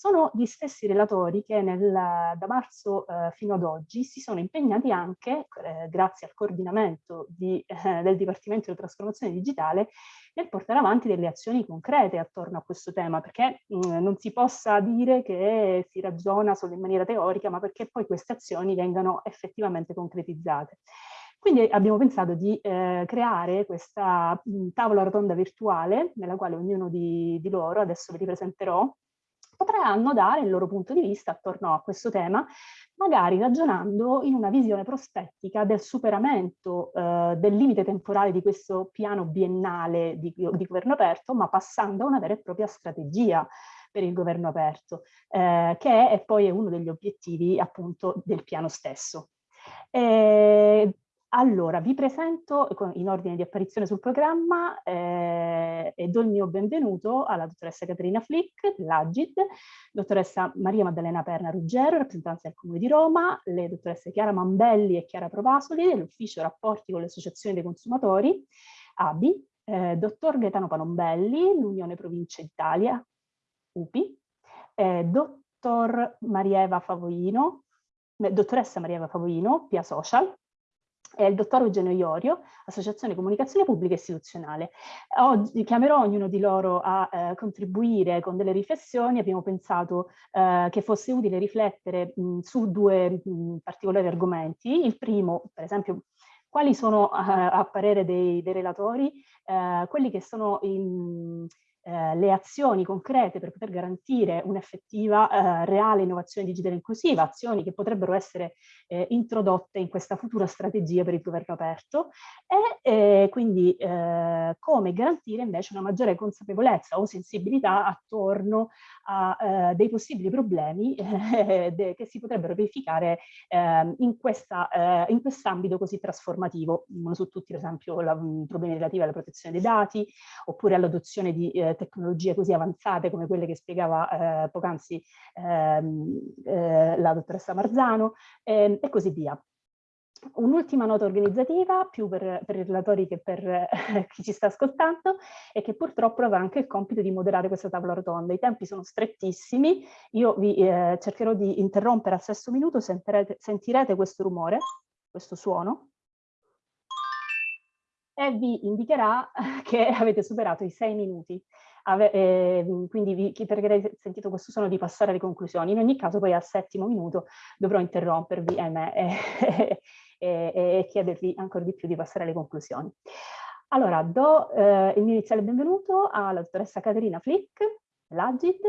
[SPEAKER 3] sono gli stessi relatori che nel, da marzo eh, fino ad oggi si sono impegnati anche, eh, grazie al coordinamento di, eh, del Dipartimento della Trasformazione Digitale, nel portare avanti delle azioni concrete attorno a questo tema, perché mh, mm, non si possa dire che si ragiona solo in maniera teorica, ma perché poi queste azioni vengano effettivamente concretizzate. Quindi abbiamo pensato di eh, creare questa mh, tavola rotonda virtuale, nella quale ognuno di, di loro, adesso ve li presenterò, potranno dare il loro punto di vista attorno a questo tema, magari ragionando in una visione prospettica del superamento eh, del limite temporale di questo piano biennale di, di, governo aperto, ma passando a una vera e propria strategia per il governo aperto, eh, che è poi uno degli obiettivi appunto del piano stesso. E Allora, vi presento in ordine di apparizione sul programma eh, e do il mio benvenuto alla dottoressa Caterina Flick, dell'Agid, dottoressa Maria Maddalena Perna Ruggero, rappresentanza del Comune di Roma, le dottoresse Chiara Mambelli e Chiara Provasoli dell'Ufficio Rapporti con le Associazioni dei Consumatori, ABI, eh, dottor Gaetano Panombelli, l'Unione Provincia Italia, UPI, eh, dottor Marieva Favoino, dottoressa Marieva Favoino, PIA Social, e il dottor Eugenio Iorio, Associazione Comunicazione Pubblica Istituzionale. Oggi chiamerò ognuno di loro a eh, contribuire con delle riflessioni. Abbiamo pensato eh, che fosse utile riflettere mh, su due mh, particolari argomenti. Il primo, per esempio, quali sono a, a parere dei, dei relatori eh, quelli che sono in, eh, le azioni concrete per poter garantire un'effettiva eh, reale innovazione digitale inclusiva, azioni che potrebbero essere eh, introdotte in questa futura strategia per il governo aperto e quindi eh, come garantire invece una maggiore consapevolezza o sensibilità attorno a eh, dei possibili problemi de, che si potrebbero verificare ehm, in, questa, in quest'ambito così trasformativo, uno su tutti per esempio la, problemi relativi alla protezione dei dati oppure all'adozione di tecnologie così avanzate come quelle che spiegava eh, poc'anzi ehm, eh, la dottoressa Marzano eh, e così via. Un'ultima nota organizzativa, più per, per, i relatori che per eh, chi ci sta ascoltando, è che purtroppo avrà anche il compito di moderare questa tavola rotonda. I tempi sono strettissimi, io vi eh, cercherò di interrompere al sesto minuto, sentirete, sentirete questo rumore, questo suono, e vi indicherà che avete superato i sei minuti. Ave eh, quindi vi pregherei, sentito questo suono, di passare alle conclusioni. In ogni caso poi al settimo minuto dovrò interrompervi ahimè, e, e, e, chiedervi ancora di più di passare alle conclusioni. Allora, do eh, il mio iniziale benvenuto alla dottoressa Caterina Flick, l'Agid,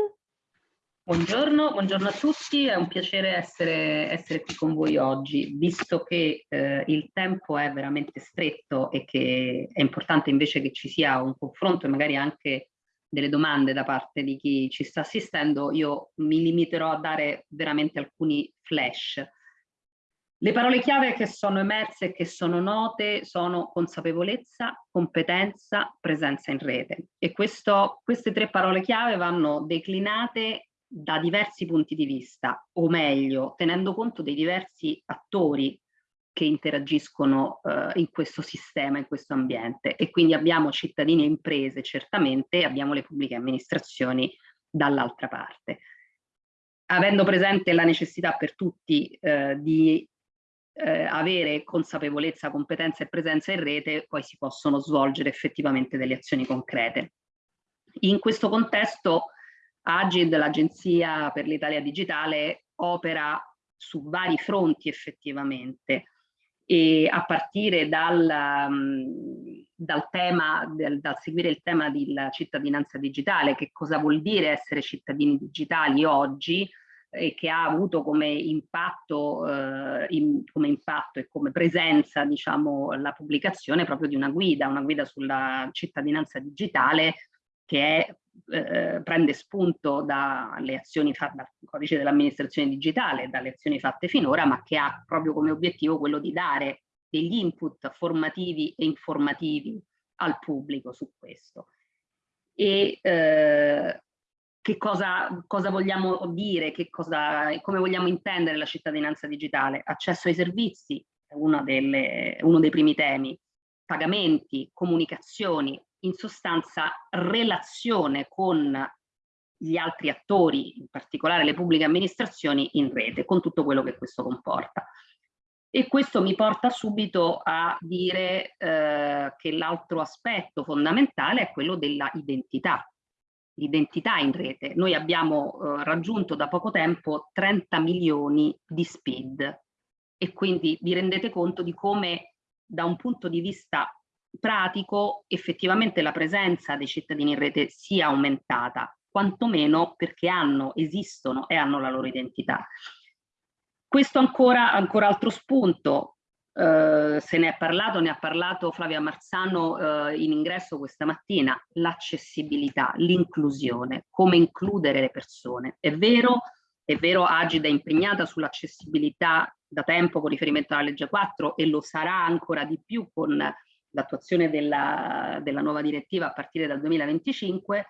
[SPEAKER 4] Buongiorno, buongiorno, a tutti, è un piacere essere, essere qui con voi oggi, visto che eh, il tempo è veramente stretto e che è importante invece che ci sia un confronto e magari anche delle domande da parte di chi ci sta assistendo, io mi limiterò a dare veramente alcuni flash. Le parole chiave che sono emerse e che sono note sono consapevolezza, competenza, presenza in rete e questo, queste tre parole chiave vanno declinate da diversi punti di vista, o meglio, tenendo conto dei diversi attori che interagiscono eh, in questo sistema, in questo ambiente. E quindi abbiamo cittadini e imprese, certamente, e abbiamo le pubbliche amministrazioni dall'altra parte. Avendo presente la necessità per tutti eh, di eh, avere consapevolezza, competenza e presenza in rete, poi si possono svolgere effettivamente delle azioni concrete. In questo contesto Agid, l'Agenzia per l'Italia Digitale, opera su vari fronti effettivamente e a partire dal, um, dal tema, del, dal seguire il tema della cittadinanza digitale, che cosa vuol dire essere cittadini digitali oggi e che ha avuto come impatto, eh, in, come impatto e come presenza diciamo, la pubblicazione proprio di una guida, una guida sulla cittadinanza digitale che è eh, prende spunto dalle azioni fatte dal codice dell'amministrazione digitale, dalle azioni fatte finora, ma che ha proprio come obiettivo quello di dare degli input formativi e informativi al pubblico su questo. E eh, che cosa, cosa, vogliamo dire, cosa, come vogliamo intendere la cittadinanza digitale? Accesso ai servizi è delle, uno dei primi temi, pagamenti, comunicazioni, in sostanza relazione con gli altri attori, in particolare le pubbliche amministrazioni, in rete, con tutto quello che questo comporta. E questo mi porta subito a dire eh, che l'altro aspetto fondamentale è quello della identità, l'identità in rete. Noi abbiamo eh, raggiunto da poco tempo 30 milioni di SPID e quindi vi rendete conto di come da un punto di vista pratico effettivamente la presenza dei cittadini in rete sia aumentata, quantomeno perché hanno, esistono e hanno la loro identità. Questo ancora, ancora altro spunto, eh, se ne è parlato, ne ha parlato Flavia Marzano eh, in ingresso questa mattina, l'accessibilità, l'inclusione, come includere le persone. È vero, è vero Agida è impegnata sull'accessibilità da tempo con riferimento alla legge 4 e lo sarà ancora di più con l'attuazione della, della nuova direttiva a partire dal 2025,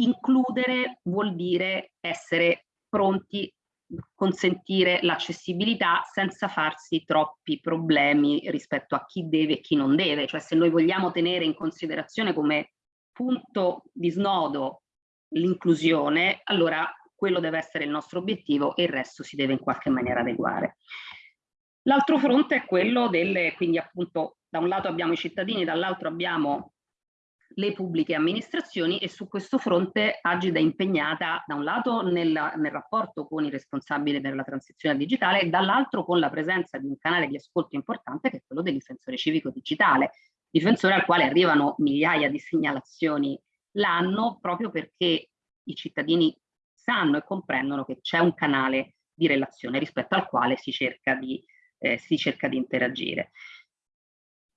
[SPEAKER 4] includere vuol dire essere pronti consentire l'accessibilità senza farsi troppi problemi rispetto a chi deve e chi non deve, cioè se noi vogliamo tenere in considerazione come punto di snodo l'inclusione, allora quello deve essere il nostro obiettivo e il resto si deve in qualche maniera adeguare. L'altro fronte è quello delle, quindi appunto da un lato abbiamo i cittadini, dall'altro abbiamo le pubbliche amministrazioni e su questo fronte Agida è impegnata da un lato nel, nel rapporto con i responsabili per la transizione digitale e dall'altro con la presenza di un canale di ascolto importante che è quello del difensore civico digitale, difensore al quale arrivano migliaia di segnalazioni l'anno proprio perché i cittadini sanno e comprendono che c'è un canale di relazione rispetto al quale si cerca di, eh, si cerca di interagire.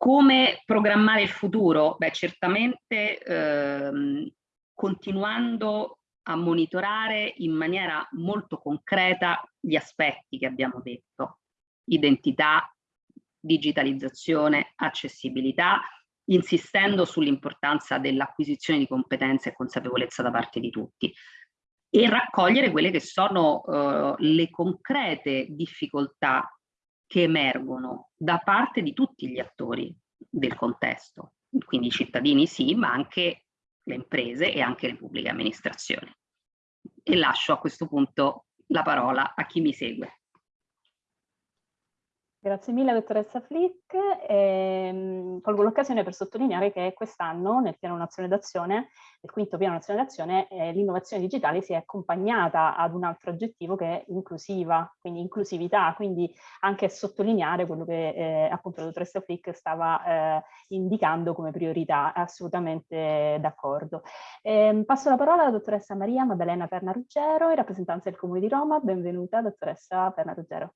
[SPEAKER 4] Come programmare il futuro? Beh, certamente ehm, continuando a monitorare in maniera molto concreta gli aspetti che abbiamo detto, identità, digitalizzazione, accessibilità, insistendo sull'importanza dell'acquisizione di competenze e consapevolezza da parte di tutti e raccogliere quelle che sono eh, le concrete difficoltà che emergono da parte di tutti gli attori del contesto, quindi i cittadini sì, ma anche le imprese e anche le pubbliche amministrazioni. E lascio a questo punto la parola a chi mi segue.
[SPEAKER 3] Grazie mille dottoressa Flick. E, colgo l'occasione per sottolineare che quest'anno nel piano nazionale d'azione, il quinto piano nazionale d'azione, eh, l'innovazione digitale si è accompagnata ad un altro aggettivo che è inclusiva, quindi inclusività, quindi anche sottolineare quello che eh, appunto la dottoressa Flick stava eh, indicando come priorità, assolutamente d'accordo. Ehm, passo la parola alla dottoressa Maria Maddalena Perna Ruggero, in rappresentanza del Comune di Roma. Benvenuta dottoressa Perna Ruggero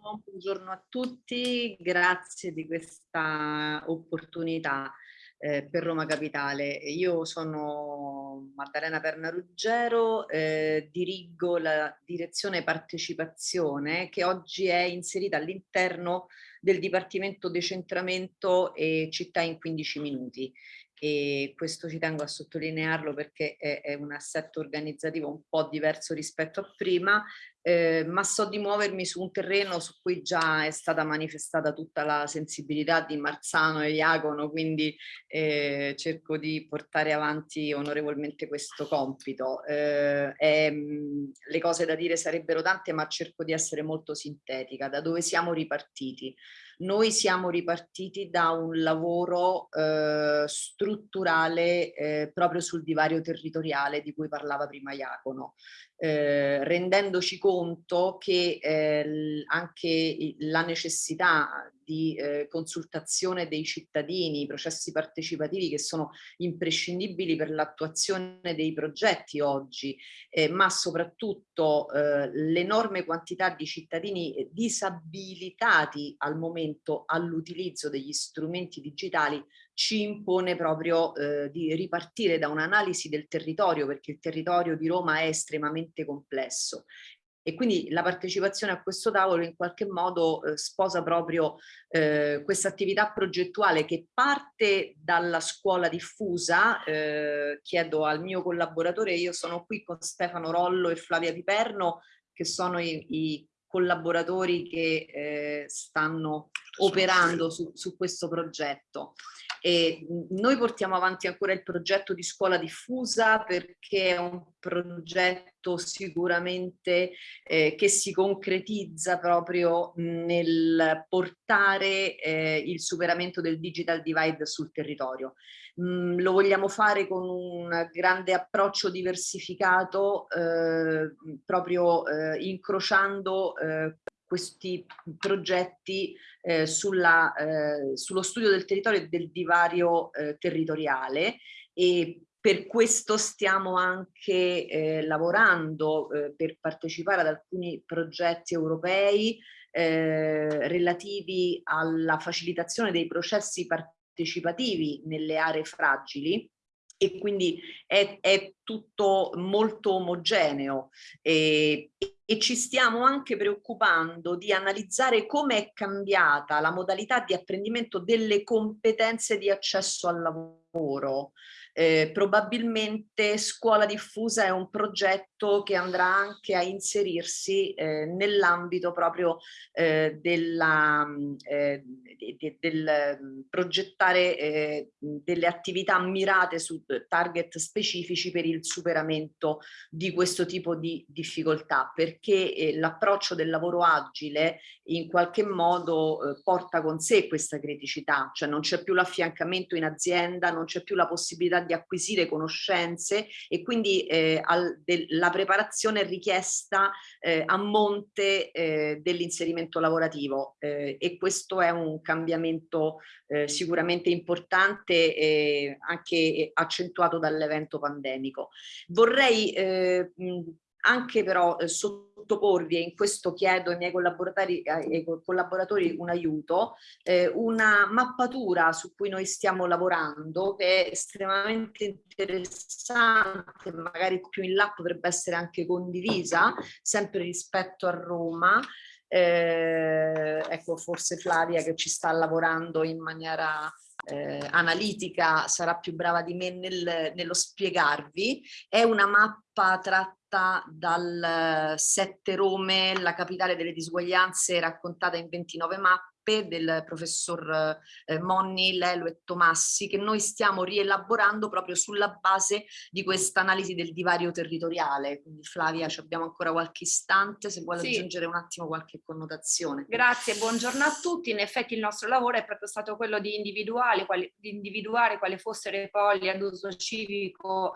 [SPEAKER 5] buongiorno a tutti, grazie di questa opportunità eh, per Roma Capitale. Io sono Maddalena Perna Ruggero, eh, dirigo la direzione partecipazione che oggi è inserita all'interno del Dipartimento Decentramento e Città in 15 minuti e questo ci tengo a sottolinearlo perché è, è un assetto organizzativo un po' diverso rispetto a prima, eh, ma so di muovermi su un terreno su cui già è stata manifestata tutta la sensibilità di Marzano e Iacono, quindi eh, cerco di portare avanti onorevolmente questo compito. Eh, è, le cose da dire sarebbero tante, ma cerco di essere molto sintetica. Da dove siamo ripartiti? Noi siamo ripartiti da un lavoro eh, strutturale eh, proprio sul divario territoriale di cui parlava prima Iacono, eh, rendendoci conto che eh, anche la necessità di eh, consultazione dei cittadini, processi partecipativi che sono imprescindibili per l'attuazione dei progetti oggi, eh, ma soprattutto eh, l'enorme quantità di cittadini disabilitati al momento all'utilizzo degli strumenti digitali ci impone proprio eh, di ripartire da un'analisi del territorio perché il territorio di Roma è estremamente complesso e quindi la partecipazione a questo tavolo in qualche modo eh, sposa proprio eh, questa attività progettuale che parte dalla scuola diffusa, eh, chiedo al mio collaboratore, io sono qui con Stefano Rollo e Flavia Piperno che sono i, i collaboratori che eh, stanno operando su, su questo progetto. E noi portiamo avanti ancora il progetto di scuola diffusa perché è un progetto sicuramente eh, che si concretizza proprio nel portare eh, il superamento del digital divide sul territorio. Mm, lo vogliamo fare con un grande approccio diversificato eh, proprio eh, incrociando eh, questi progetti eh, sulla, eh, sullo studio del territorio e del divario eh, territoriale e per questo stiamo anche eh, lavorando eh, per partecipare ad alcuni progetti europei eh, relativi alla facilitazione dei processi partecipativi nelle aree fragili e quindi è, è tutto molto omogeneo e, e ci stiamo anche preoccupando di analizzare come è cambiata la modalità di apprendimento delle competenze di accesso al lavoro. Eh, probabilmente scuola diffusa è un progetto che andrà anche a inserirsi eh, nell'ambito proprio eh, della, eh, de, de, del mm, progettare eh, delle attività mirate su target specifici per il superamento di questo tipo di difficoltà perché eh, l'approccio del lavoro agile in qualche modo porta con sé questa criticità cioè non c'è più l'affiancamento in azienda non c'è più la possibilità di acquisire conoscenze e quindi eh, al, la preparazione richiesta eh, a monte eh, dell'inserimento lavorativo eh, e questo è un cambiamento eh, sicuramente importante e anche accentuato dall'evento pandemico. Vorrei eh, anche però eh, sottoporvi, e in questo chiedo ai miei collaboratori, ai collaboratori un aiuto, eh, una mappatura su cui noi stiamo lavorando che è estremamente interessante, magari più in là potrebbe essere anche condivisa, sempre rispetto a Roma, eh, ecco forse Flavia che ci sta lavorando in maniera eh, analitica sarà più brava di me nel, nello spiegarvi, è una mappa tratta dal 7 Rome, la capitale delle disuguaglianze raccontata in 29 mappe mappe del professor eh, Monni, Lelo e Tomassi che noi stiamo rielaborando proprio sulla base di questa analisi del divario territoriale. Quindi Flavia ci abbiamo ancora qualche istante se vuole sì. aggiungere un attimo qualche connotazione.
[SPEAKER 6] Grazie, buongiorno a tutti. In effetti il nostro lavoro è proprio stato quello di, quali, di individuare quali fossero i poli ad uso civico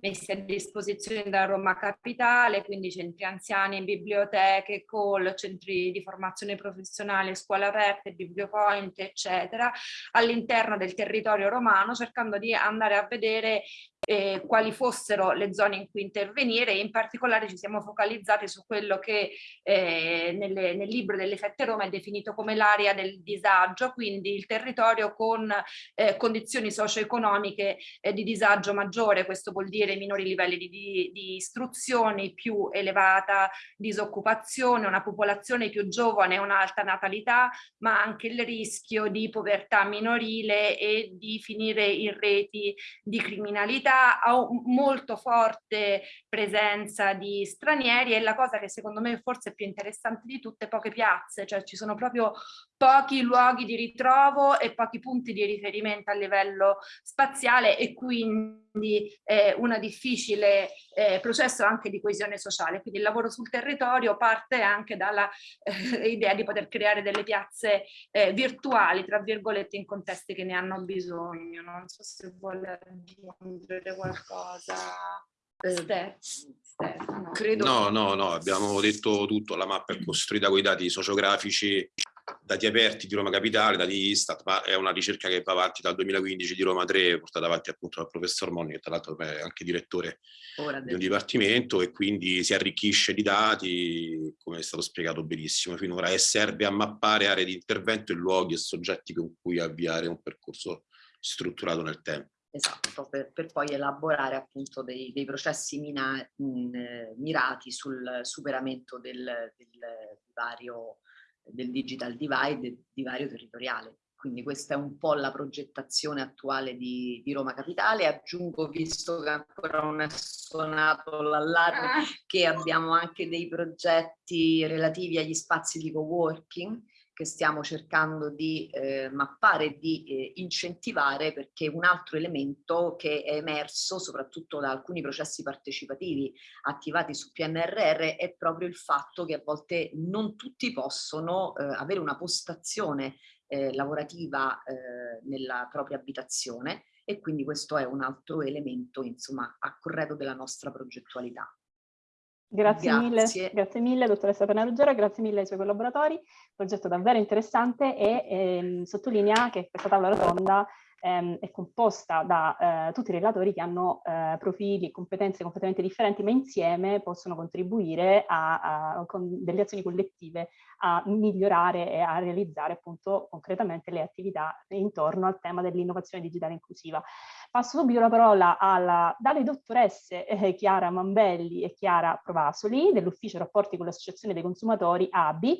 [SPEAKER 6] messi a disposizione da Roma Capitale, quindi centri anziani, biblioteche, call, centri di formazione professionale, scuole aperte, bibliopoint, eccetera, all'interno del territorio romano, cercando di andare a vedere eh, quali fossero le zone in cui intervenire e in particolare ci siamo focalizzati su quello che eh, nelle, nel libro delle Fette Roma è definito come l'area del disagio, quindi il territorio con eh, condizioni socio-economiche eh, di disagio maggiore, questo vuol dire minori livelli di, di, di istruzione, più elevata disoccupazione, una popolazione più giovane, un'alta natalità, ma anche il rischio di povertà minorile e di finire in reti di criminalità ha molto forte presenza di stranieri e la cosa che secondo me forse è più interessante di tutte, poche piazze, cioè ci sono proprio pochi luoghi di ritrovo e pochi punti di riferimento a livello spaziale e quindi eh, un difficile eh, processo anche di coesione sociale. Quindi il lavoro sul territorio parte anche dalla eh, idea di poter creare delle piazze eh, virtuali, tra virgolette, in contesti che ne hanno bisogno. Non so se vuole aggiungere qualcosa.
[SPEAKER 7] Eh, Stefano. Credo... No, no, no, abbiamo detto tutto, la mappa è costruita con i dati sociografici dati aperti di Roma Capitale, dati Istat, ma è una ricerca che va avanti dal 2015 di Roma 3, portata avanti appunto dal professor Monni, che tra l'altro è anche direttore di un dipartimento e quindi si arricchisce di dati, come è stato spiegato benissimo finora, e serve a mappare aree di intervento e luoghi e soggetti con cui avviare un percorso strutturato nel tempo.
[SPEAKER 5] Esatto, per, per poi elaborare appunto dei, dei processi mina, mh, mirati sul superamento del, del divario del digital divide, divario territoriale. Quindi questa è un po' la progettazione attuale di, di Roma Capitale. Aggiungo, visto che ancora non è suonato l'allarme, ah. che abbiamo anche dei progetti relativi agli spazi di co-working che stiamo cercando di eh, mappare e di eh, incentivare perché un altro elemento che è emerso soprattutto da alcuni processi partecipativi attivati su PNRR è proprio il fatto che a volte non tutti possono eh, avere una postazione eh, lavorativa eh, nella propria abitazione e quindi questo è un altro elemento insomma a corredo della nostra progettualità.
[SPEAKER 3] Grazie, grazie. Mille, grazie mille dottoressa Penaruggero, grazie mille ai suoi collaboratori, progetto davvero interessante e ehm, sottolinea che questa tavola rotonda ehm, è composta da eh, tutti i relatori che hanno eh, profili e competenze completamente differenti, ma insieme possono contribuire a, a, con delle azioni collettive a migliorare e a realizzare appunto concretamente le attività intorno al tema dell'innovazione digitale inclusiva. Passo subito la parola alla, dalle dottoresse eh, Chiara Mambelli e Chiara Provasoli dell'Ufficio Rapporti con l'Associazione dei Consumatori ABI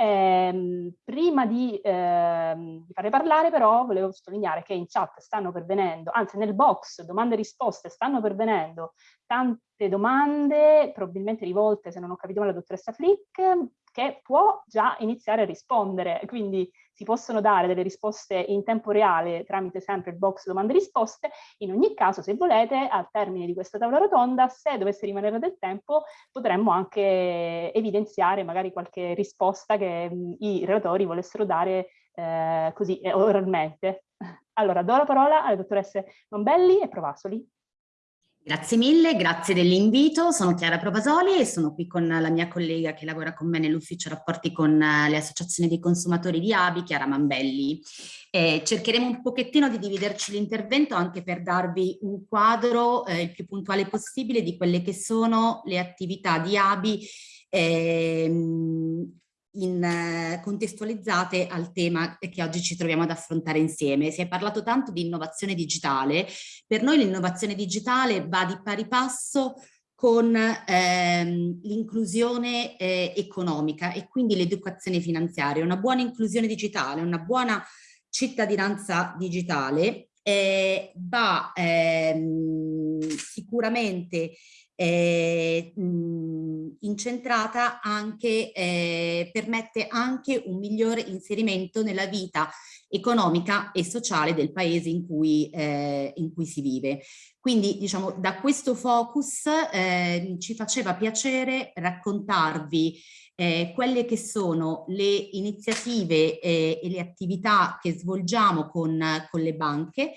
[SPEAKER 3] eh, prima di, eh, di farle parlare però volevo sottolineare che in chat stanno pervenendo, anzi nel box domande e risposte stanno pervenendo tante domande, probabilmente rivolte se non ho capito male alla dottoressa Flick, che può già iniziare a rispondere, quindi si possono dare delle risposte in tempo reale tramite sempre il box domande e risposte. In ogni caso, se volete, al termine di questa tavola rotonda, se dovesse rimanere del tempo, potremmo anche evidenziare magari qualche risposta che mh, i relatori volessero dare eh, così eh, oralmente. Allora, do la parola alle dottoresse Mombelli e Provasoli.
[SPEAKER 8] Grazie mille, grazie dell'invito. Sono Chiara Provasoli e sono qui con la mia collega che lavora con me nell'ufficio rapporti con eh, le associazioni dei consumatori di Abi, Chiara Mambelli. Eh, cercheremo un pochettino di dividerci l'intervento anche per darvi un quadro eh, il più puntuale possibile di quelle che sono le attività di Abi ehm, in, eh, contestualizzate al tema che oggi ci troviamo ad affrontare insieme. Si è parlato tanto di innovazione digitale, per noi l'innovazione digitale va di pari passo con ehm, l'inclusione eh, economica e quindi l'educazione finanziaria. Una buona inclusione digitale, una buona cittadinanza digitale eh, va ehm, sicuramente eh, mh, incentrata anche, eh, permette anche un migliore inserimento nella vita economica e sociale del paese in cui, eh, in cui si vive. Quindi diciamo da questo focus eh, ci faceva piacere raccontarvi eh, quelle che sono le iniziative eh, e le attività che svolgiamo con, con le banche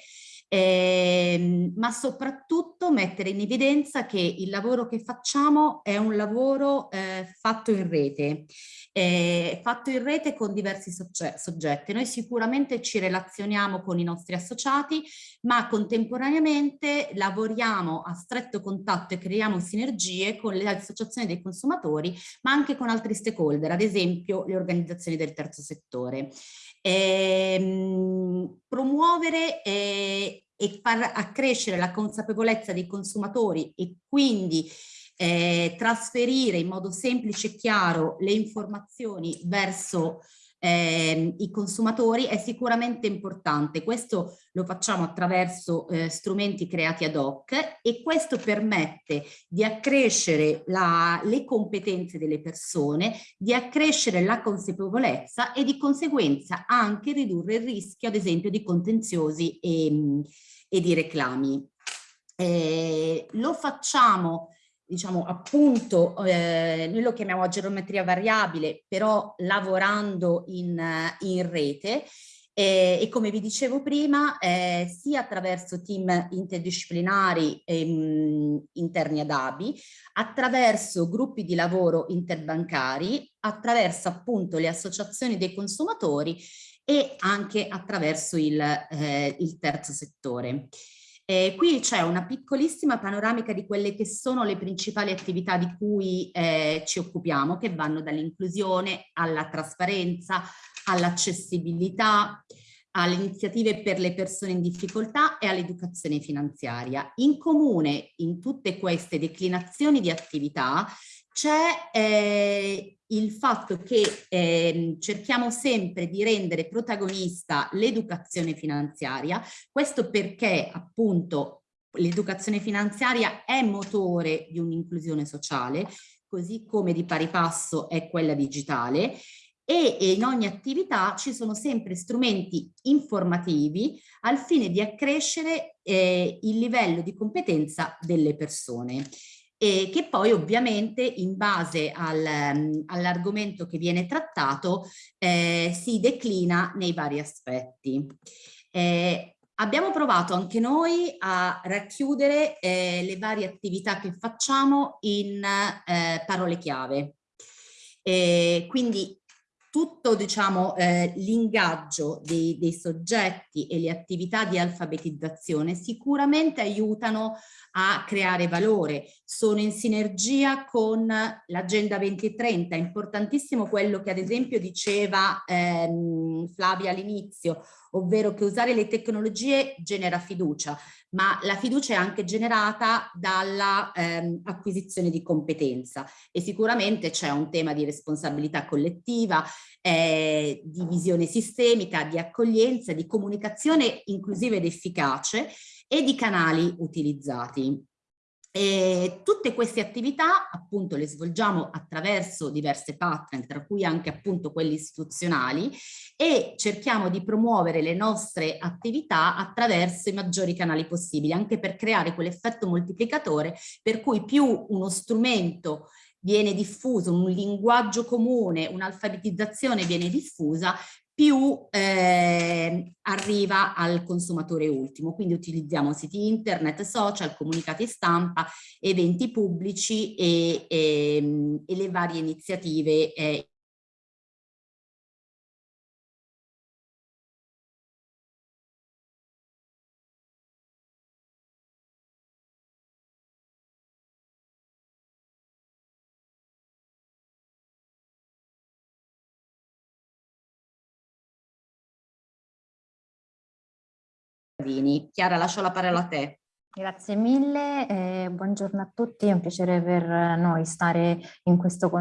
[SPEAKER 8] eh, ma soprattutto mettere in evidenza che il lavoro che facciamo è un lavoro eh, fatto in rete, eh, fatto in rete con diversi soggetti. Noi sicuramente ci relazioniamo con i nostri associati, ma contemporaneamente lavoriamo a stretto contatto e creiamo sinergie con le associazioni dei consumatori, ma anche con altri stakeholder, ad esempio le organizzazioni del terzo settore. Ehm, promuovere eh, e far accrescere la consapevolezza dei consumatori e quindi eh, trasferire in modo semplice e chiaro le informazioni verso eh, i consumatori è sicuramente importante. Questo lo facciamo attraverso eh, strumenti creati ad hoc e questo permette di accrescere la, le competenze delle persone, di accrescere la consapevolezza e di conseguenza anche ridurre il rischio ad esempio di contenziosi e, e di reclami. Eh, lo facciamo diciamo appunto, eh, noi lo chiamiamo geometria variabile, però lavorando in, in rete eh, e come vi dicevo prima, eh, sia attraverso team interdisciplinari ehm, interni ad ABI, attraverso gruppi di lavoro interbancari, attraverso appunto le associazioni dei consumatori e anche attraverso il, eh, il terzo settore. Eh, qui c'è una piccolissima panoramica di quelle che sono le principali attività di cui eh, ci occupiamo, che vanno dall'inclusione alla trasparenza, all'accessibilità, alle iniziative per le persone in difficoltà e all'educazione finanziaria. In comune in tutte queste declinazioni di attività c'è eh, il fatto che eh, cerchiamo sempre di rendere protagonista l'educazione finanziaria, questo perché appunto l'educazione finanziaria è motore di un'inclusione sociale, così come di pari passo è quella digitale e in ogni attività ci sono sempre strumenti informativi al fine di accrescere eh, il livello di competenza delle persone e che poi ovviamente in base al, um, all'argomento che viene trattato eh, si declina nei vari aspetti. Eh, abbiamo provato anche noi a racchiudere eh, le varie attività che facciamo in eh, parole chiave. quindi tutto diciamo, eh, l'ingaggio dei, dei, soggetti e le attività di alfabetizzazione sicuramente aiutano a creare valore, sono in sinergia con l'Agenda 2030, è importantissimo quello che ad esempio diceva ehm, Flavia all'inizio, ovvero che usare le tecnologie genera fiducia, ma la fiducia è anche generata dalla ehm, di competenza. E sicuramente c'è un tema di responsabilità collettiva, eh, di visione sistemica, di accoglienza, di comunicazione inclusiva ed efficace e di canali utilizzati. E tutte queste attività appunto le svolgiamo attraverso diverse partner, tra cui anche appunto quelli istituzionali e cerchiamo di promuovere le nostre attività attraverso i maggiori canali possibili, anche per creare quell'effetto moltiplicatore per cui più uno strumento viene diffuso, un linguaggio comune, un'alfabetizzazione viene diffusa, più eh, arriva al consumatore ultimo. Quindi utilizziamo siti internet, social, comunicati stampa, eventi pubblici e, e, ehm, e le varie iniziative eh, Chiara, lascio la parola a te.
[SPEAKER 9] Grazie mille, eh, buongiorno a tutti, è un piacere per noi stare in questo contesto